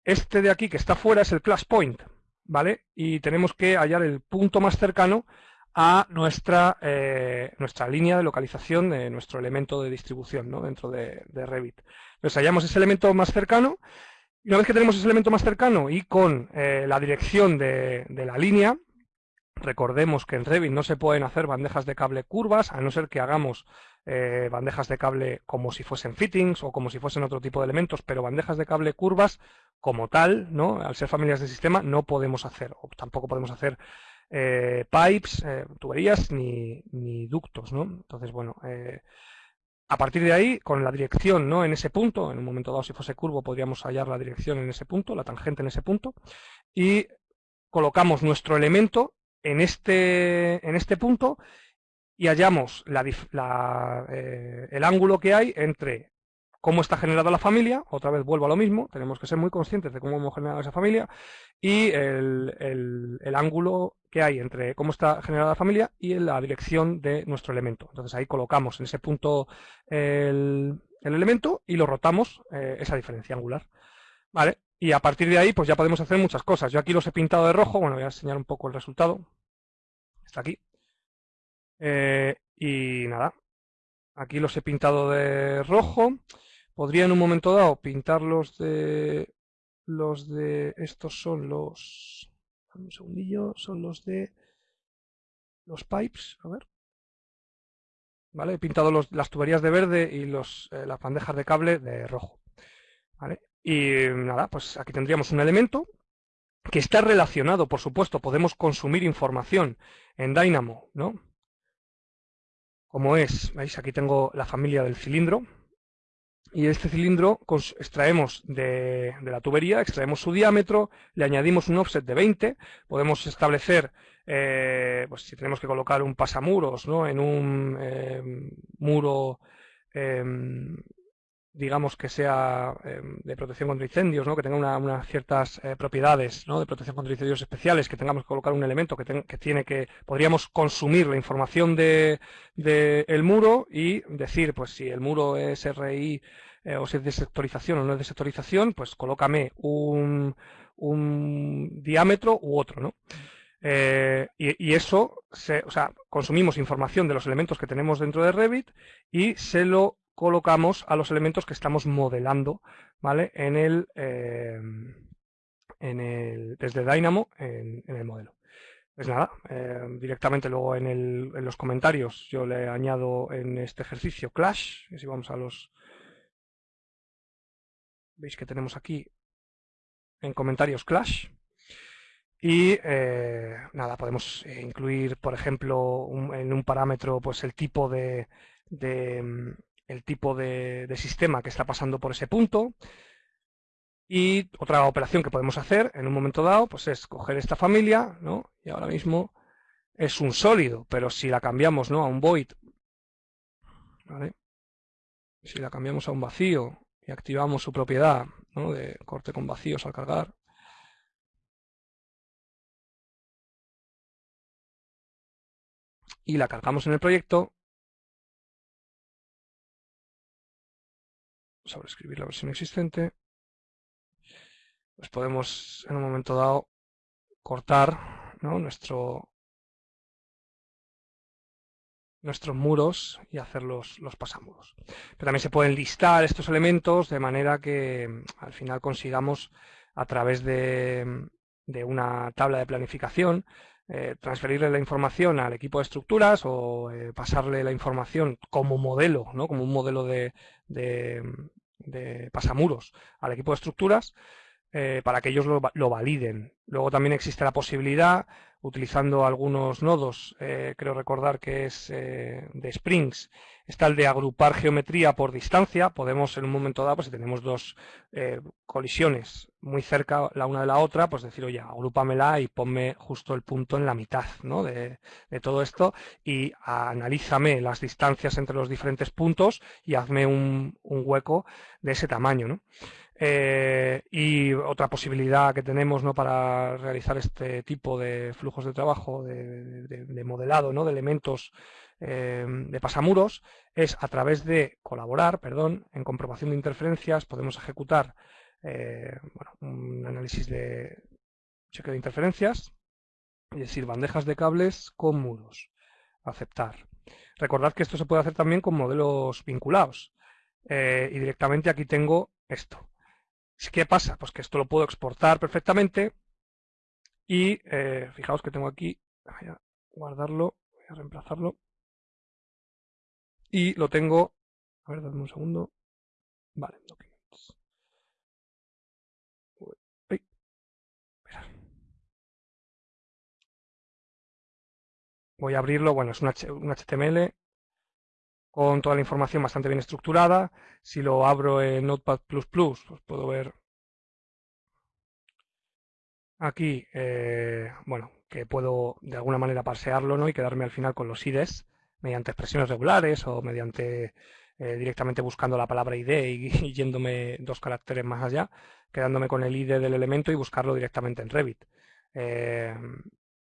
este de aquí que está fuera es el class point, ¿vale? Y tenemos que hallar el punto más cercano a nuestra, eh, nuestra línea de localización de nuestro elemento de distribución ¿no? dentro de, Revit. Entonces hallamos ese elemento más cercano y una vez que tenemos ese elemento más cercano y con eh, la dirección de, la línea, recordemos que en Revit no se pueden hacer bandejas de cable curvas, a no ser que hagamos eh, bandejas de cable como si fuesen fittings o como si fuesen otro tipo de elementos, pero bandejas de cable curvas como tal, ¿no? al ser familias de sistema, no podemos hacer, o tampoco podemos hacer eh, pipes, eh, tuberías ni, ductos, ¿no? Entonces, bueno, eh, a partir de ahí, con la dirección ¿no? en ese punto, en un momento dado si fuese curvo podríamos hallar la dirección en ese punto, la tangente en ese punto, y colocamos nuestro elemento en este, en este punto y hallamos el ángulo que hay entre cómo está generada la familia, otra vez vuelvo a lo mismo, tenemos que ser muy conscientes de cómo hemos generado esa familia y el, ángulo que hay entre cómo está generada la familia y la dirección de nuestro elemento. Entonces ahí colocamos en ese punto el, elemento y lo rotamos eh, esa diferencia angular. ¿Vale? Y a partir de ahí pues ya podemos hacer muchas cosas. Yo aquí los he pintado de rojo, bueno, voy a enseñar un poco el resultado. Está aquí. Eh, y nada, aquí los he pintado de rojo. Podría en un momento dado pintar los de... Los de... Estos son los... Un segundillo. Son los de... Los pipes. A ver. ¿Vale? He pintado las tuberías de verde y los, eh, las bandejas de cable de rojo. ¿Vale? Y nada, pues aquí tendríamos un elemento que está relacionado, por supuesto, podemos consumir información en Dynamo, ¿no? Como es, veis, aquí tengo la familia del cilindro, y este cilindro extraemos de, la tubería, extraemos su diámetro, le añadimos un offset de 20, podemos establecer, eh, pues si tenemos que colocar un pasamuros ¿no? en un em, muro, em, digamos que sea em, de protección contra incendios, ¿no? que tenga unas ciertas eh, propiedades de protección contra incendios especiales, que tengamos que colocar un elemento que, que tiene que, podríamos consumir la información del de, muro y decir, pues si el muro es RI eh, o si es de sectorización o no es de sectorización, pues colócame un, diámetro u otro, ¿no? Eh, y, eso, o sea, consumimos información de los elementos que tenemos dentro de Revit y se lo colocamos a los elementos que estamos modelando, ¿vale? En el, eh, en el desde Dynamo en, el modelo. Pues nada, directamente luego en, en, los comentarios yo le añado en este ejercicio Clash, si vamos a los Veis que tenemos aquí en comentarios Clash. Y eh, nada, podemos eh, incluir, por ejemplo, en un parámetro, pues el tipo de, el tipo de, sistema que está pasando por ese punto. Y otra operación que podemos hacer en un momento dado, pues es coger esta familia, ¿no? Y ahora mismo es un sólido, pero si la cambiamos, ¿no? A un void, Si la cambiamos a un vacío y activamos su propiedad, ¿no? De corte con vacíos al cargar, y la cargamos en el proyecto, sobreescribir la versión existente, pues podemos en un momento dado cortar nuestro, nuestros muros y hacer los, los pasamuros. Pero también se pueden listar estos elementos de manera que al final consigamos a través de, de una tabla de planificación eh, transferirle la información al equipo de estructuras o eh, pasarle la información como modelo, ¿no? como un modelo de, de, pasamuros al equipo de estructuras eh, para que ellos lo, lo, validen. Luego también existe la posibilidad utilizando algunos nodos, eh, creo recordar que es eh, de Springs, está el de agrupar geometría por distancia, podemos en un momento dado, pues si tenemos dos colisiones muy cerca la una de la otra, pues decir, oye, agrúpamela y ponme justo el punto en la mitad ¿no? de, todo esto y analízame las distancias entre los diferentes puntos y hazme un, un hueco de ese tamaño. ¿no? Eh, y otra posibilidad que tenemos ¿no? para realizar este tipo de flujos de trabajo, de, modelado ¿no? de elementos eh, de pasamuros, es a través de colaborar perdón, en comprobación de interferencias, podemos ejecutar eh, un análisis de cheque de interferencias, es decir, bandejas de cables con muros. Aceptar. Recordad que esto se puede hacer también con modelos vinculados. y directamente aquí tengo esto. ¿Qué pasa? Pues que esto lo puedo exportar perfectamente y eh, fijaos que tengo aquí, voy a guardarlo, voy a reemplazarlo y lo tengo, a ver, dame un segundo, vale, documents. Voy a abrirlo, bueno, es un HTML con toda la información bastante bien estructurada. Si lo abro en Notepad++, pues puedo ver aquí, eh, bueno, que puedo de alguna manera parsearlo ¿no? y quedarme al final con los IDs mediante expresiones regulares o mediante eh, directamente buscando la palabra ID y, yéndome dos caracteres más allá, quedándome con el ID del elemento y buscarlo directamente en Revit. Eh,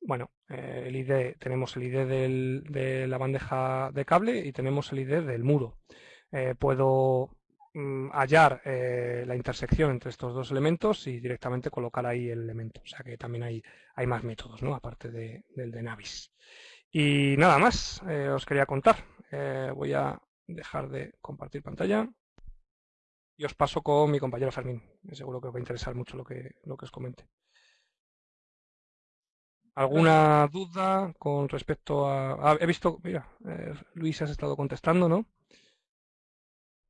bueno, eh, el ID, tenemos el ID de la bandeja de cable y tenemos el ID del muro. Eh, puedo mm, hallar eh, la intersección entre estos dos elementos y directamente colocar ahí el elemento. O sea que también hay, hay más métodos, ¿no? Aparte del de Navis. Y nada más, os quería contar. voy a dejar de compartir pantalla y os paso con mi compañero Fermín. Seguro que os va a interesar mucho lo que, lo que os comente. ¿Alguna duda con respecto a... he visto, mira, eh, Luis has estado contestando, ¿no?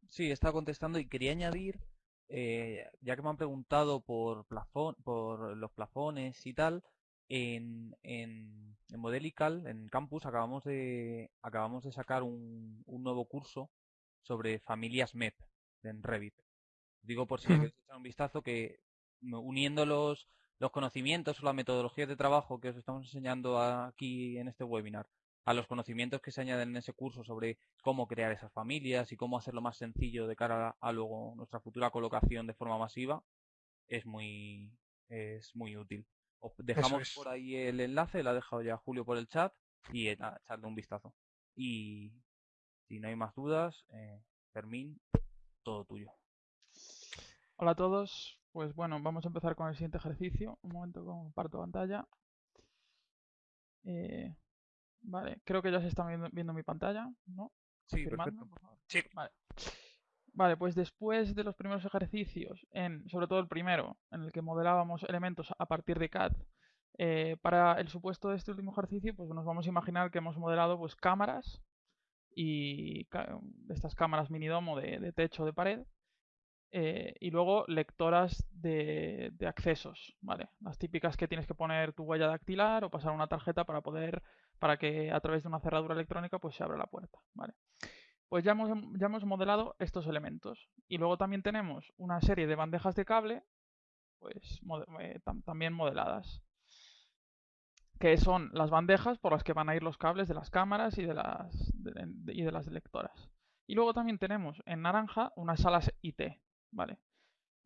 Sí, he estado contestando y quería añadir, eh, ya que me han preguntado por, plafón, por los plafones y tal, en, en, en Modelical, en Campus, acabamos de, acabamos de sacar un, un nuevo curso sobre familias MEP en Revit. Digo por si queréis echar un vistazo que uniendo los, los conocimientos o las metodologías de trabajo que os estamos enseñando aquí en este webinar, a los conocimientos que se añaden en ese curso sobre cómo crear esas familias y cómo hacerlo más sencillo de cara a, luego nuestra futura colocación de forma masiva, es muy, es muy útil. Os dejamos por ahí el enlace, lo ha dejado ya Julio por el chat y echarle un vistazo. Y si no hay más dudas, eh, Fermín, todo tuyo. Hola a todos, pues bueno, vamos a empezar con el siguiente ejercicio. Un momento, comparto pantalla. Eh, vale, creo que ya se está viendo, mi pantalla, ¿no? Sí, perfecto. Sí. Vale. Vale, pues después de los primeros ejercicios, en, sobre todo el primero, en el que modelábamos elementos a partir de CAD, eh, para el supuesto de este último ejercicio, pues nos vamos a imaginar que hemos modelado pues cámaras y de estas cámaras minidomo de, de techo de pared eh, y luego lectoras de, accesos, ¿vale? Las típicas que tienes que poner tu huella dactilar o pasar una tarjeta para poder, para que a través de una cerradura electrónica pues se abra la puerta, ¿vale? pues ya hemos, ya hemos modelado estos elementos. Y luego también tenemos una serie de bandejas de cable, pues eh, también modeladas. Que son las bandejas por las que van a ir los cables de las cámaras y de las, y de las lectoras. Y luego también tenemos en naranja unas salas IT, ¿vale?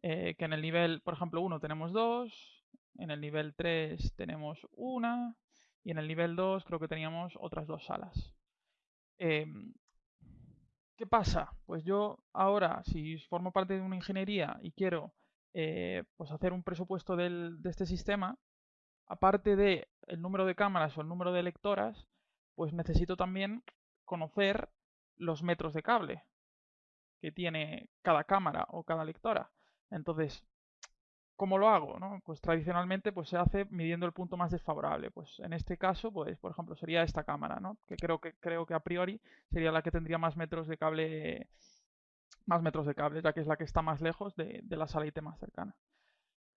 Eh, que en el nivel, por ejemplo, 1 tenemos dos, en el nivel 3 tenemos una, y en el nivel 2 creo que teníamos otras dos salas. Em, ¿Qué pasa? Pues yo ahora, si formo parte de una ingeniería y quiero eh, pues hacer un presupuesto de este sistema, aparte de el número de cámaras o el número de lectoras, pues necesito también conocer los metros de cable tiene cada cámara o cada lectora. Entonces, ¿cómo lo hago? Pues tradicionalmente pues, se hace midiendo el punto más desfavorable. Pues en este caso, pues, por ejemplo, sería esta cámara, ¿no? Que creo que creo que a priori sería la que tendría más metros de cable, más metros de cable, ya que es la que está más lejos de, la sala IT más cercana.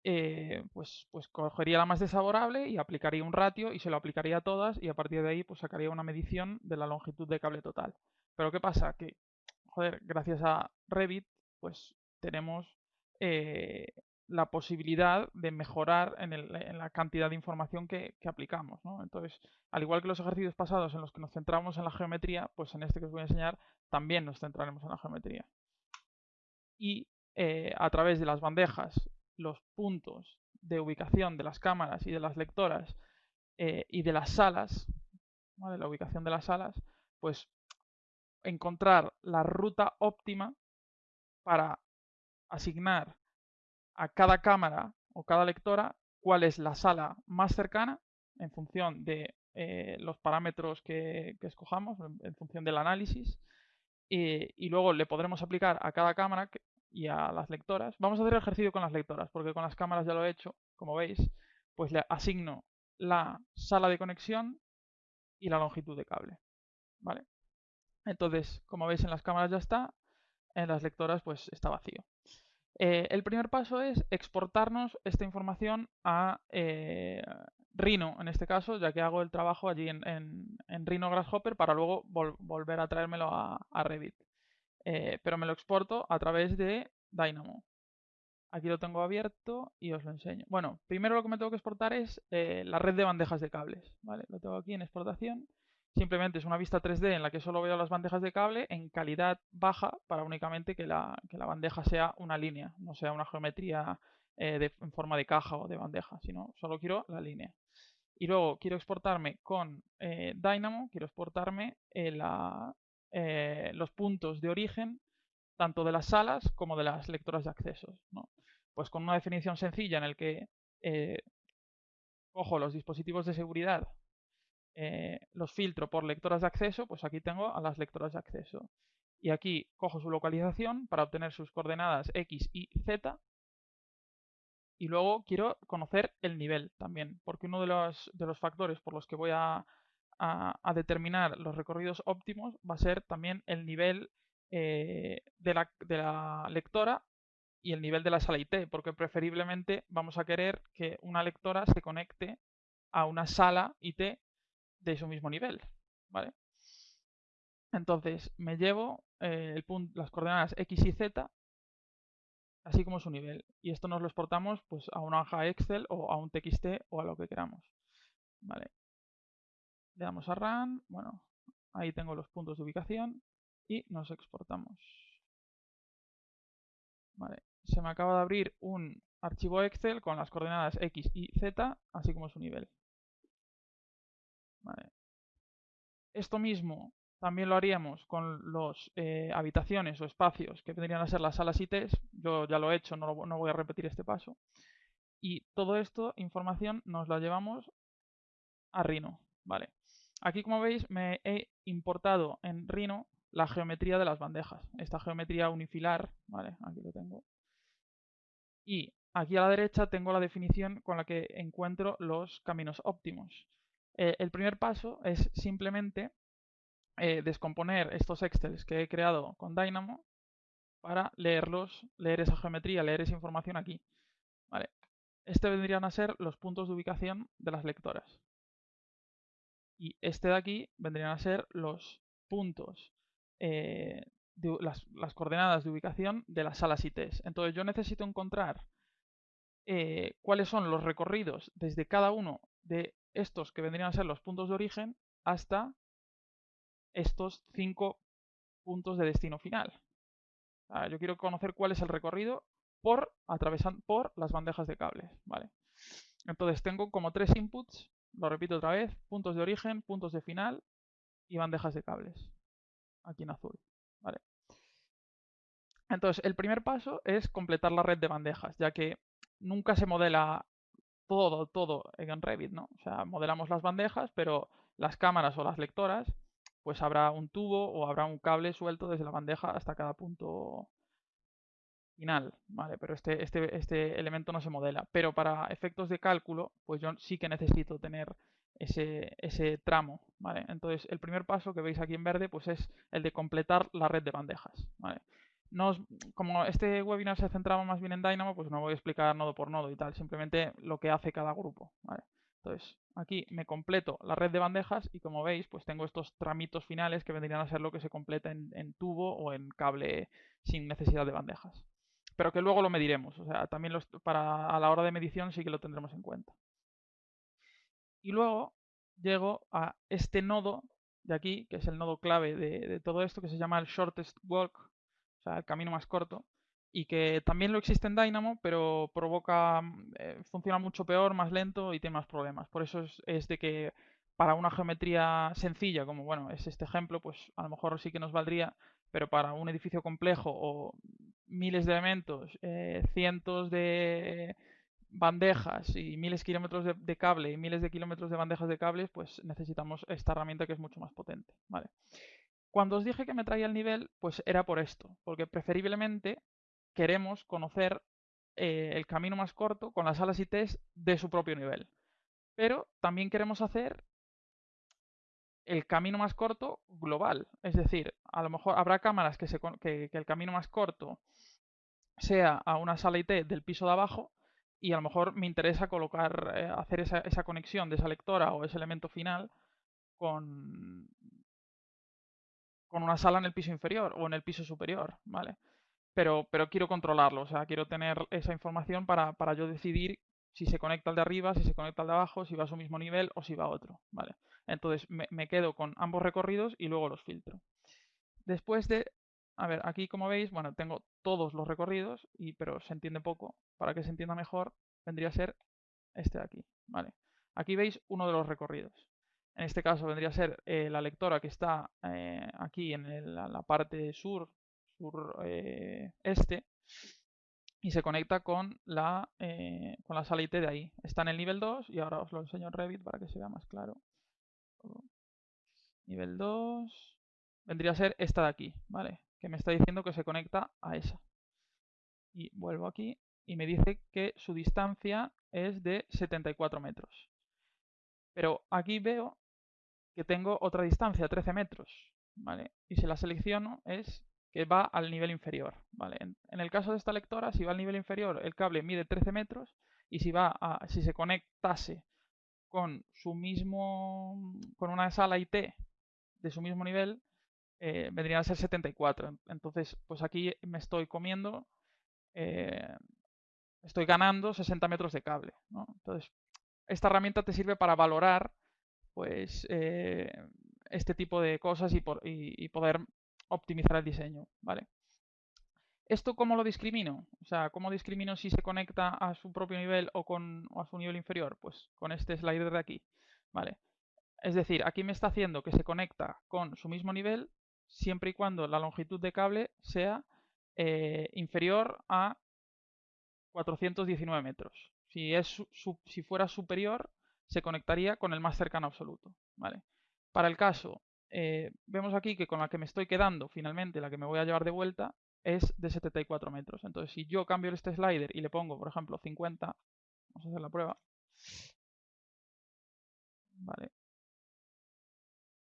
Eh, pues, pues cogería la más desfavorable y aplicaría un ratio y se lo aplicaría a todas y a partir de ahí pues sacaría una medición de la longitud de cable total. Pero ¿qué pasa? Que, joder, gracias a Revit, pues tenemos eh, la posibilidad de mejorar en, la cantidad de información que, aplicamos. Entonces, al igual que los ejercicios pasados en los que nos centramos en la geometría, pues en este que os voy a enseñar también nos centraremos en la geometría. Y eh, a través de las bandejas, los puntos de ubicación de las cámaras y de las lectoras eh, y de las salas, la ubicación de las salas, pues encontrar la ruta óptima para asignar a cada cámara o cada lectora cuál es la sala más cercana en función de eh, los parámetros que, escojamos, en, función del análisis. y luego le podremos aplicar a cada cámara y a las lectoras. Vamos a hacer el ejercicio con las lectoras, porque con las cámaras ya lo he hecho, como veis, pues le asigno la sala de conexión y la longitud de cable. ¿Vale? Entonces, como veis en las cámaras ya está, en las lectoras pues está vacío. Eh, el primer paso es exportarnos esta información a eh, Rhino, en este caso, ya que hago el trabajo allí en, Rhino Grasshopper para luego volver a traérmelo a, Revit. Eh, pero me lo exporto a través de Dynamo. Aquí lo tengo abierto y os lo enseño. Bueno, primero lo que me tengo que exportar es la red de bandejas de cables. ¿vale? Lo tengo aquí en exportación Simplemente es una vista 3D en la que solo veo las bandejas de cable en calidad baja para únicamente que la, bandeja sea una línea, no sea una geometría eh, en forma de caja o de bandeja, sino solo quiero la línea. Y luego quiero exportarme con eh, Dynamo, quiero exportarme eh, los puntos de origen tanto de las salas como de las lectoras de accesos. Pues con una definición sencilla en el que cojo los dispositivos de seguridad eh, los filtro por lectoras de acceso, pues aquí tengo a las lectoras de acceso. Y aquí cojo su localización para obtener sus coordenadas X y Z. Y luego quiero conocer el nivel también, porque uno de los, de los factores por los que voy a, determinar los recorridos óptimos va a ser también el nivel eh, de, la, de la lectora y el nivel de la sala IT, porque preferiblemente vamos a querer que una lectora se conecte a una sala IT de su mismo nivel, ¿vale? Entonces me llevo eh, el punto, las coordenadas x y z, así como su nivel. Y esto nos lo exportamos pues, a una hoja Excel o a un TXT o a lo que queramos. ¿vale? Le damos a Run, bueno, ahí tengo los puntos de ubicación y nos exportamos. Vale. Se me acaba de abrir un archivo Excel con las coordenadas X y Z, así como su nivel. Esto mismo también lo haríamos con las eh, habitaciones o espacios que vendrían a ser las salas ITs. Yo ya lo he hecho, no, voy a repetir este paso. Y todo esto, información, nos la llevamos a Rhino. ¿vale? Aquí, como veis, me he importado en Rhino la geometría de las bandejas. Esta geometría unifilar, ¿vale? Aquí lo tengo. Y aquí a la derecha tengo la definición con la que encuentro los caminos óptimos. Eh, el primer paso es simplemente eh, descomponer estos excels que he creado con Dynamo para leerlos, leer esa geometría, leer esa información aquí. Este vendrían a ser los puntos de ubicación de las lectoras. Y este de aquí vendrían a ser los puntos eh, las, coordenadas de ubicación de las salas ITs. Entonces yo necesito encontrar cuáles son los recorridos desde cada uno de estos que vendrían a ser los puntos de origen hasta estos cinco puntos de destino final. yo quiero conocer cuál es el recorrido por atravesando por las bandejas de cables, ¿vale? Entonces tengo como tres inputs, lo repito otra vez, puntos de origen, puntos de final y bandejas de cables, aquí en azul, ¿vale? Entonces, el primer paso es completar la red de bandejas, ya que nunca se modela todo, todo en Revit, ¿no? O sea, modelamos las bandejas, pero las cámaras o las lectoras, pues habrá un tubo o habrá un cable suelto desde la bandeja hasta cada punto final, ¿vale? Pero este, este, este elemento no se modela. Pero para efectos de cálculo, pues yo sí que necesito tener ese, ese tramo, ¿vale? Entonces, el primer paso que veis aquí en verde, pues es el de completar la red de bandejas, ¿vale? Como este webinar se centraba más bien en Dynamo, pues no voy a explicar nodo por nodo y tal, simplemente lo que hace cada grupo. Entonces, aquí me completo la red de bandejas y como veis, pues tengo estos tramitos finales que vendrían a ser lo que se completa en, tubo o en cable sin necesidad de bandejas. Pero que luego lo mediremos, o sea, también para a la hora de medición sí que lo tendremos en cuenta. Y luego llego a este nodo de aquí, que es el nodo clave de todo esto, que se llama el shortest walk el camino más corto, y que también lo existe en Dynamo, pero provoca, mm, eh, funciona mucho peor, más lento y tiene más problemas. Por eso es, de que para una geometría sencilla, como bueno, es este ejemplo, pues a lo mejor sí que nos valdría, pero para un edificio complejo o miles de elementos, eh, cientos de bandejas y miles de kilómetros de, de, cable y miles de kilómetros de bandejas de cables, pues necesitamos esta herramienta que es mucho más potente. ¿vale? Cuando os dije que me traía el nivel, pues era por esto, porque preferiblemente queremos conocer eh, el camino más corto con las alas y test de su propio nivel. Pero también queremos hacer el camino más corto global. Es decir, a lo mejor habrá cámaras que, se, que, el camino más corto sea a una sala IT del piso de abajo y a lo mejor me interesa colocar, eh, hacer esa, esa, conexión de esa lectora o ese elemento final con, con una sala en el piso inferior o en el piso superior, ¿vale? Pero, pero quiero controlarlo, o sea, quiero tener esa información para, para yo decidir si se conecta al de arriba, si se conecta al de abajo, si va a su mismo nivel o si va a otro, ¿vale? Entonces me, me quedo con ambos recorridos y luego los filtro. Después de, a ver, aquí como veis, bueno, tengo todos los recorridos, y, pero se entiende poco. Para que se entienda mejor, vendría a ser este de aquí, ¿vale? Aquí veis uno de los recorridos. En este caso vendría a ser eh, la lectora que está eh, aquí en la parte sur, sur eh, este, y se conecta con la, con la sala IT de ahí. Está en el nivel 2 y ahora os lo enseño en Revit para que se vea más claro. Nivel 2 vendría a ser esta de aquí, ¿vale? Que me está diciendo que se conecta a esa. Y vuelvo aquí y me dice que su distancia es de 74 metros. Pero aquí veo que tengo otra distancia, 13 metros, ¿vale? Y si la selecciono es que va al nivel inferior, ¿vale? En, el caso de esta lectora, si va al nivel inferior, el cable mide 13 metros y si va a, si se conectase con su mismo, con una sala IT de su mismo nivel, eh, vendría a ser 74. Entonces, pues aquí me estoy comiendo, eh, estoy ganando 60 metros de cable. Entonces, esta herramienta te sirve para valorar pues eh, este tipo de cosas y, poder optimizar el diseño, ¿vale? ¿Esto cómo lo discrimino? O sea, ¿cómo discrimino si se conecta a su propio nivel o, con, a su nivel inferior? Pues con este slider de aquí, ¿vale? Es decir, aquí me está haciendo que se conecta con su mismo nivel siempre y cuando la longitud de cable sea eh, inferior a 419 metros. Si, es si fuera superior, se conectaría con el más cercano absoluto. ¿vale? Para el caso, eh, vemos aquí que con la que me estoy quedando, finalmente, la que me voy a llevar de vuelta, es de 74 metros. Entonces, si yo cambio este slider y le pongo, por ejemplo, 50, vamos a hacer la prueba. Vale.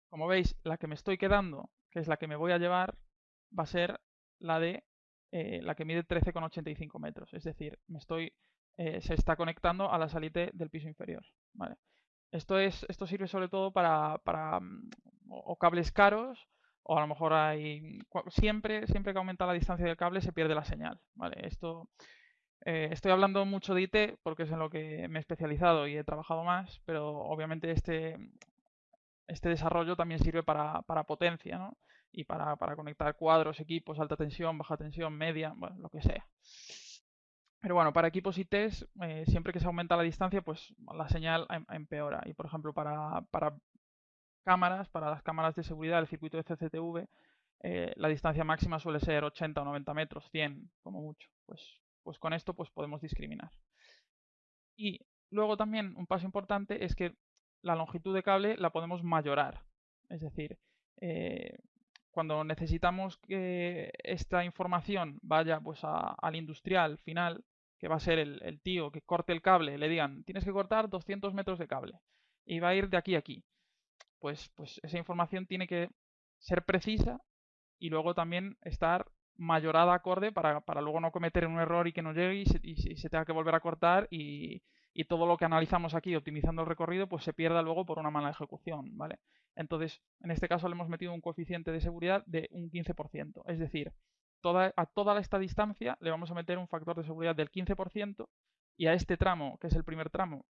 Como veis, la que me estoy quedando, que es la que me voy a llevar, va a ser la de eh, la que mide 13,85 metros. Es decir, me estoy eh, se está conectando a la salite del piso inferior. Esto, es, esto sirve sobre todo para, para mm, o cables caros o a lo mejor hay... Siempre, siempre que aumenta la distancia del cable se pierde la señal, ¿vale? Esto... Eh, estoy hablando mucho de IT porque es en lo que me he especializado y he trabajado más, pero obviamente este, este desarrollo también sirve para, para potencia, ¿no? Y para, para, conectar cuadros, equipos, alta tensión, baja tensión, media, bueno, lo que sea. Pero bueno, para equipos IT, eh, siempre que se aumenta la distancia, pues la señal em, empeora. Y por ejemplo, para, para cámaras, para las cámaras de seguridad del circuito de CCTV, eh, la distancia máxima suele ser 80 o 90 metros, 100 como mucho. Pues, pues con esto pues podemos discriminar. Y luego también un paso importante es que la longitud de cable la podemos mayorar. Es decir, eh, cuando necesitamos que esta información vaya pues al industrial final, que va a ser el, el, tío que corte el cable, le digan, tienes que cortar 200 metros de cable y va a ir de aquí a aquí pues, pues esa información tiene que ser precisa y luego también estar mayorada acorde para, para luego no cometer un error y que no llegue y se, y se tenga que volver a cortar y, y, todo lo que analizamos aquí optimizando el recorrido pues se pierda luego por una mala ejecución, ¿vale? Entonces, en este caso le hemos metido un coeficiente de seguridad de un 15%, es decir, a toda esta distancia le vamos a meter un factor de seguridad del 15% y a este tramo, que es el primer tramo,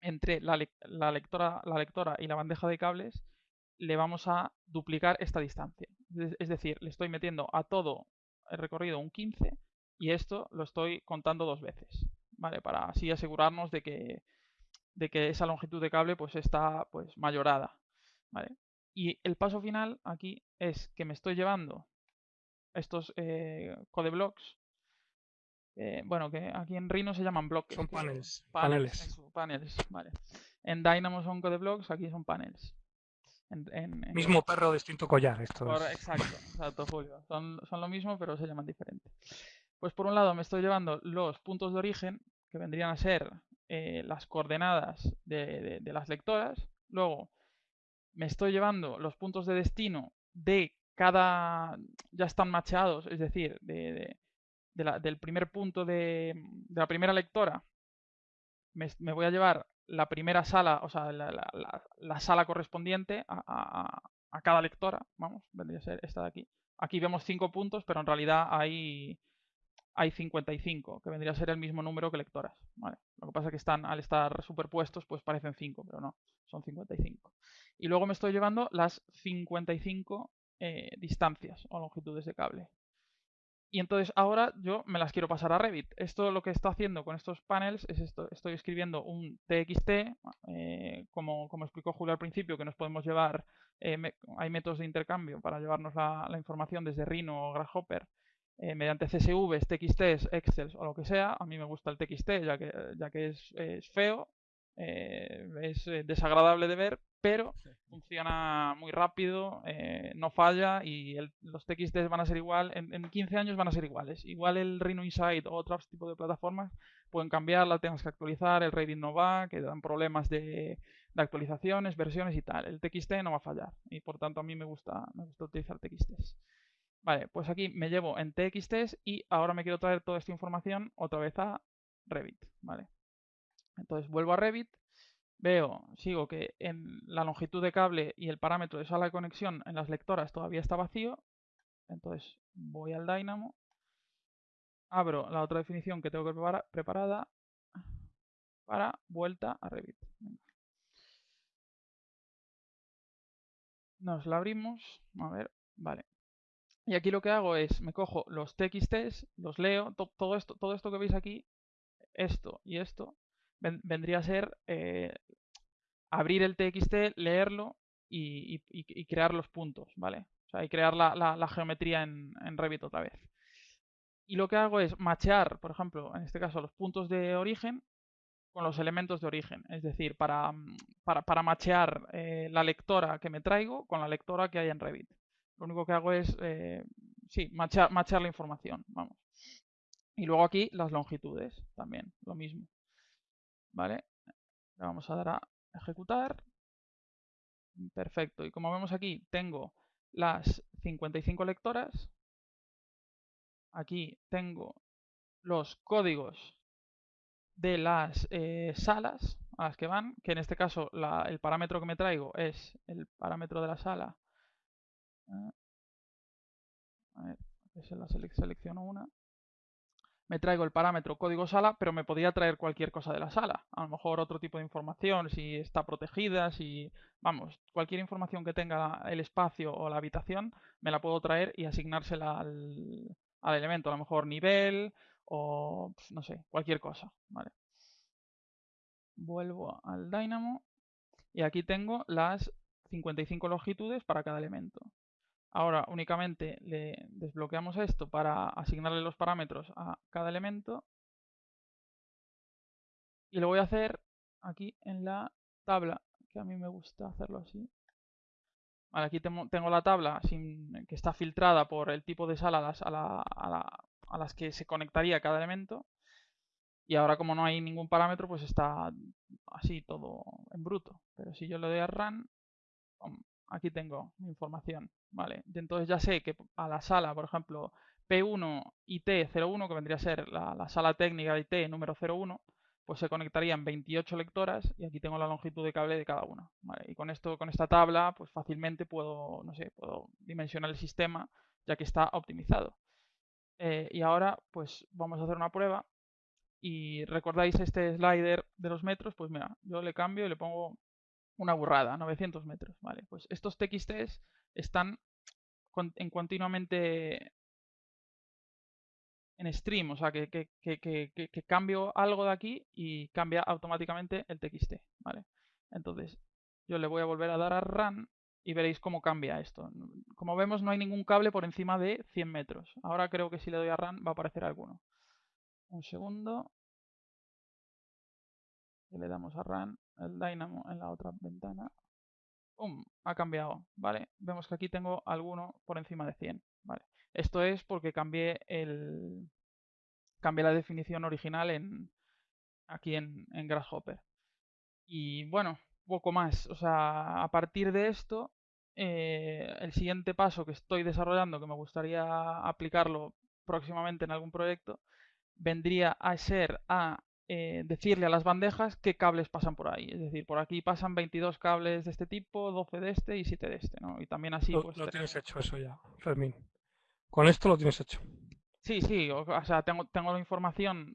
entre la lectora y la bandeja de cables, le vamos a duplicar esta distancia. Es decir, le estoy metiendo a todo el recorrido un 15 y esto lo estoy contando dos veces, ¿vale? Para así asegurarnos de que, de que esa longitud de cable pues está pues mayorada, ¿vale? Y el paso final aquí es que me estoy llevando estos eh, code blocks eh, bueno, que aquí en Rhino se llaman bloques. Son paneles. Paneles. Paneles, vale. En Dynamo son code blocks, aquí son paneles. Mismo perro, distinto collar. Esto Exacto, exacto, Julio. Son, son lo mismo, pero se llaman diferente. Pues por un lado me estoy llevando los puntos de origen, que vendrían a ser eh, las coordenadas de, de, las lectoras. Luego me estoy llevando los puntos de destino de cada... ya están macheados, es decir, de, del primer punto de, la primera lectora, me, voy a llevar la primera sala, o sea, la, sala correspondiente a, cada lectora. Vamos, vendría a ser esta de aquí. Aquí vemos 5 puntos, pero en realidad hay, hay 55, que vendría a ser el mismo número que lectoras. Lo que pasa es que están, al estar superpuestos, pues parecen 5, pero no, son 55. Y luego me estoy llevando las 55 eh, distancias o longitudes de cable. Y entonces ahora yo me las quiero pasar a Revit. Esto lo que está haciendo con estos panels es esto. Estoy escribiendo un TXT, eh, como, como, explicó Julio al principio, que nos podemos llevar, eh, hay métodos de intercambio para llevarnos la, información desde Rhino o Grasshopper eh, mediante CSVs, TXTs, Excel o lo que sea. A mí me gusta el TXT ya que, ya que es, es feo, es desagradable de ver, pero funciona muy rápido, eh, no falla y los TXTs van a ser igual, en, 15 años van a ser iguales. Igual el Rhino Insight o otros tipos de plataformas pueden cambiar, la tengas que actualizar, el rating no va, que dan problemas de, actualizaciones, versiones y tal. El TXT no va a fallar y por tanto a mí me gusta, me gusta utilizar TXTs. Vale, pues aquí me llevo en TXTs y ahora me quiero traer toda esta información otra vez a Revit, ¿vale? Entonces vuelvo a Revit veo, sigo que en la longitud de cable y el parámetro de sala de conexión en las lectoras todavía está vacío. Entonces voy al Dynamo, abro la otra definición que tengo que preparada para vuelta a Revit. Nos la abrimos, a ver, vale. Y aquí lo que hago es, me cojo los TXTs, los leo, todo, esto, todo esto que veis aquí, esto y esto, vendría a ser eh, abrir el TXT, leerlo y, crear los puntos, ¿vale? O sea, y crear la, geometría en, Revit otra vez. Y lo que hago es machear, por ejemplo, en este caso, los puntos de origen con los elementos de origen. Es decir, para, para, machear eh, la lectora que me traigo con la lectora que hay en Revit. Lo único que hago es, eh, sí, machear la información, vamos. Y luego aquí las longitudes, también, lo mismo. ¿Vale? Le vamos a dar a ejecutar. Perfecto. Y como vemos aquí, tengo las 55 lectoras. Aquí tengo los códigos de las eh, salas a las que van, que en este caso el parámetro que me traigo es el parámetro de la sala. A ver, se la selecciono una. Me traigo el parámetro código sala, pero me podía traer cualquier cosa de la sala. A lo mejor otro tipo de información, si está protegida, si... Vamos, cualquier información que tenga el espacio o la habitación, me la puedo traer y asignársela al, al elemento. A lo mejor nivel o, no sé, cualquier cosa. Vuelvo al Dynamo y aquí tengo las 55 longitudes para cada elemento. Ahora únicamente le desbloqueamos esto para asignarle los parámetros a cada elemento. Y lo voy a hacer aquí en la tabla, que a mí me gusta hacerlo así. aquí tengo la tabla sin, que está filtrada por el tipo de sala a las que se conectaría cada elemento. Y ahora como no hay ningún parámetro, pues está así todo en bruto. Pero si yo le doy a run, aquí tengo mi información. ¿vale? Entonces ya sé que a la sala, por ejemplo, P1 IT01, que vendría a ser la, sala técnica de IT número 01, pues se conectarían 28 lectoras y aquí tengo la longitud de cable de cada una. Y con esto, con esta tabla, pues fácilmente puedo, no sé, puedo dimensionar el sistema ya que está optimizado. Eh, y ahora, pues vamos a hacer una prueba y recordáis este slider de los metros, pues mira, yo le cambio y le pongo una burrada, 900 metros, ¿vale? Pues estos TXTs están en continuamente en stream, o sea, que, que, cambio algo de aquí y cambia automáticamente el TXT, ¿vale? Entonces, yo le voy a volver a dar a run y veréis cómo cambia esto. Como vemos, no hay ningún cable por encima de 100 metros. Ahora creo que si le doy a run va a aparecer alguno. Un segundo. Le damos a run el Dynamo en la otra ventana. ¡Pum! Ha cambiado, ¿vale? Vemos que aquí tengo alguno por encima de 100, ¿vale? Esto es porque cambié el cambié la definición original en aquí en, en Grasshopper. Y bueno, poco más. O sea, a partir de esto, eh, el siguiente paso que estoy desarrollando, que me gustaría aplicarlo próximamente en algún proyecto, vendría a ser a eh, decirle a las bandejas qué cables pasan por ahí. Es decir, por aquí pasan 22 cables de este tipo, 12 de este y 7 de este, ¿no? Y también así... Lo, pues, lo tienes hecho eso ya, Fermín. Con esto lo tienes hecho. Sí, sí, o, sea, tengo, tengo la información,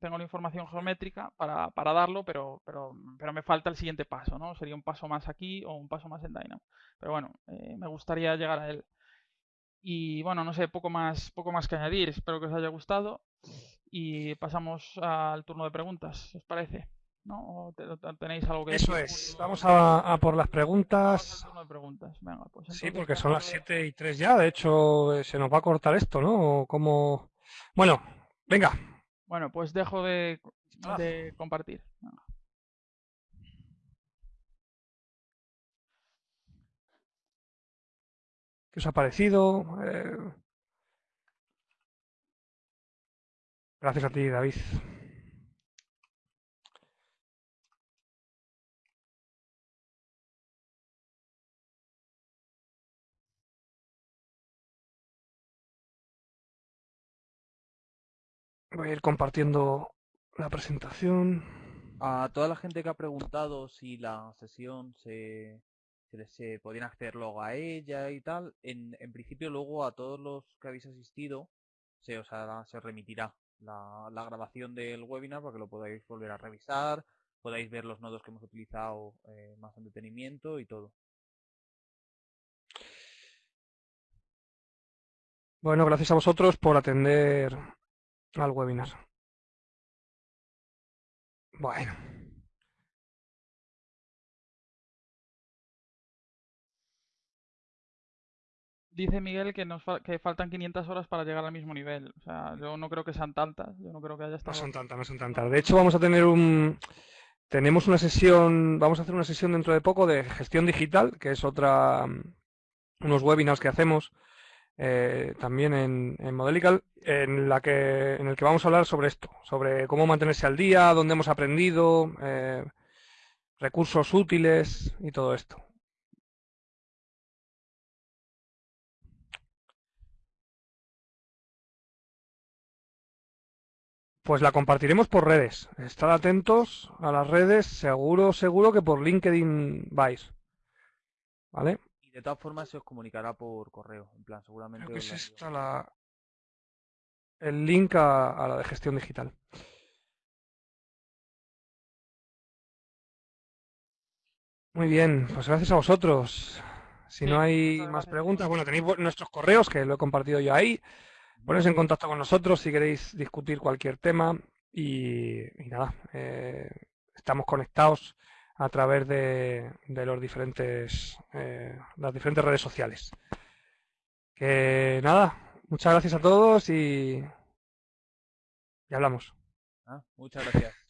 tengo la información geométrica para, para darlo, pero, pero, pero me falta el siguiente paso, ¿no? Sería un paso más aquí o un paso más en Dynamo. Pero bueno, eh, me gustaría llegar a él. Y bueno, no sé, poco más, poco más que añadir. Espero que os haya gustado y pasamos al turno de preguntas, ¿os parece? ¿No? tenéis algo que Eso es, vamos a, por las preguntas. Turno de preguntas. Venga, pues sí, porque son las 7 y 3 ya, de hecho eh, se nos va a cortar esto, ¿no? Como... Bueno, venga. Bueno, pues dejo de, de compartir. ¿Qué os ha parecido? Eh... Gracias a ti, David. Voy a ir compartiendo la presentación. A toda la gente que ha preguntado si la sesión se, se, podían acceder luego a ella y tal, en, en principio luego a todos los que habéis asistido se os, se remitirá la, grabación del webinar para que lo podáis volver a revisar, podáis ver los nodos que hemos utilizado eh, más en detenimiento y todo. Bueno, gracias a vosotros por atender al webinar. Bueno. Dice Miguel que nos que faltan 500 horas para llegar al mismo nivel. O sea, yo no creo que sean tantas. Yo no creo que haya estado... No son tantas, no son tantas. De hecho, vamos a tener un... Tenemos una sesión, vamos a hacer una sesión dentro de poco de gestión digital, que es otra... unos webinars que hacemos eh, también en, en Modelical, en, la que, en el que vamos a hablar sobre esto, sobre cómo mantenerse al día, dónde hemos aprendido, eh, recursos útiles y todo esto. Pues la compartiremos por redes. Estad atentos a las redes, seguro, seguro que por LinkedIn vais. ¿Vale? De todas formas se os comunicará por correo, en plan, seguramente. Creo que es la- esta la... el link a, a la de gestión digital. Muy bien, pues gracias a vosotros. Si no hay más preguntas, bueno, tenéis nuestros correos que lo he compartido yo ahí. Poneros en contacto con nosotros si queréis discutir cualquier tema y, nada, eh, estamos conectados a través de, de los diferentes, eh, las diferentes redes sociales. Que nada, muchas gracias a todos y, y hablamos. Ah, muchas gracias.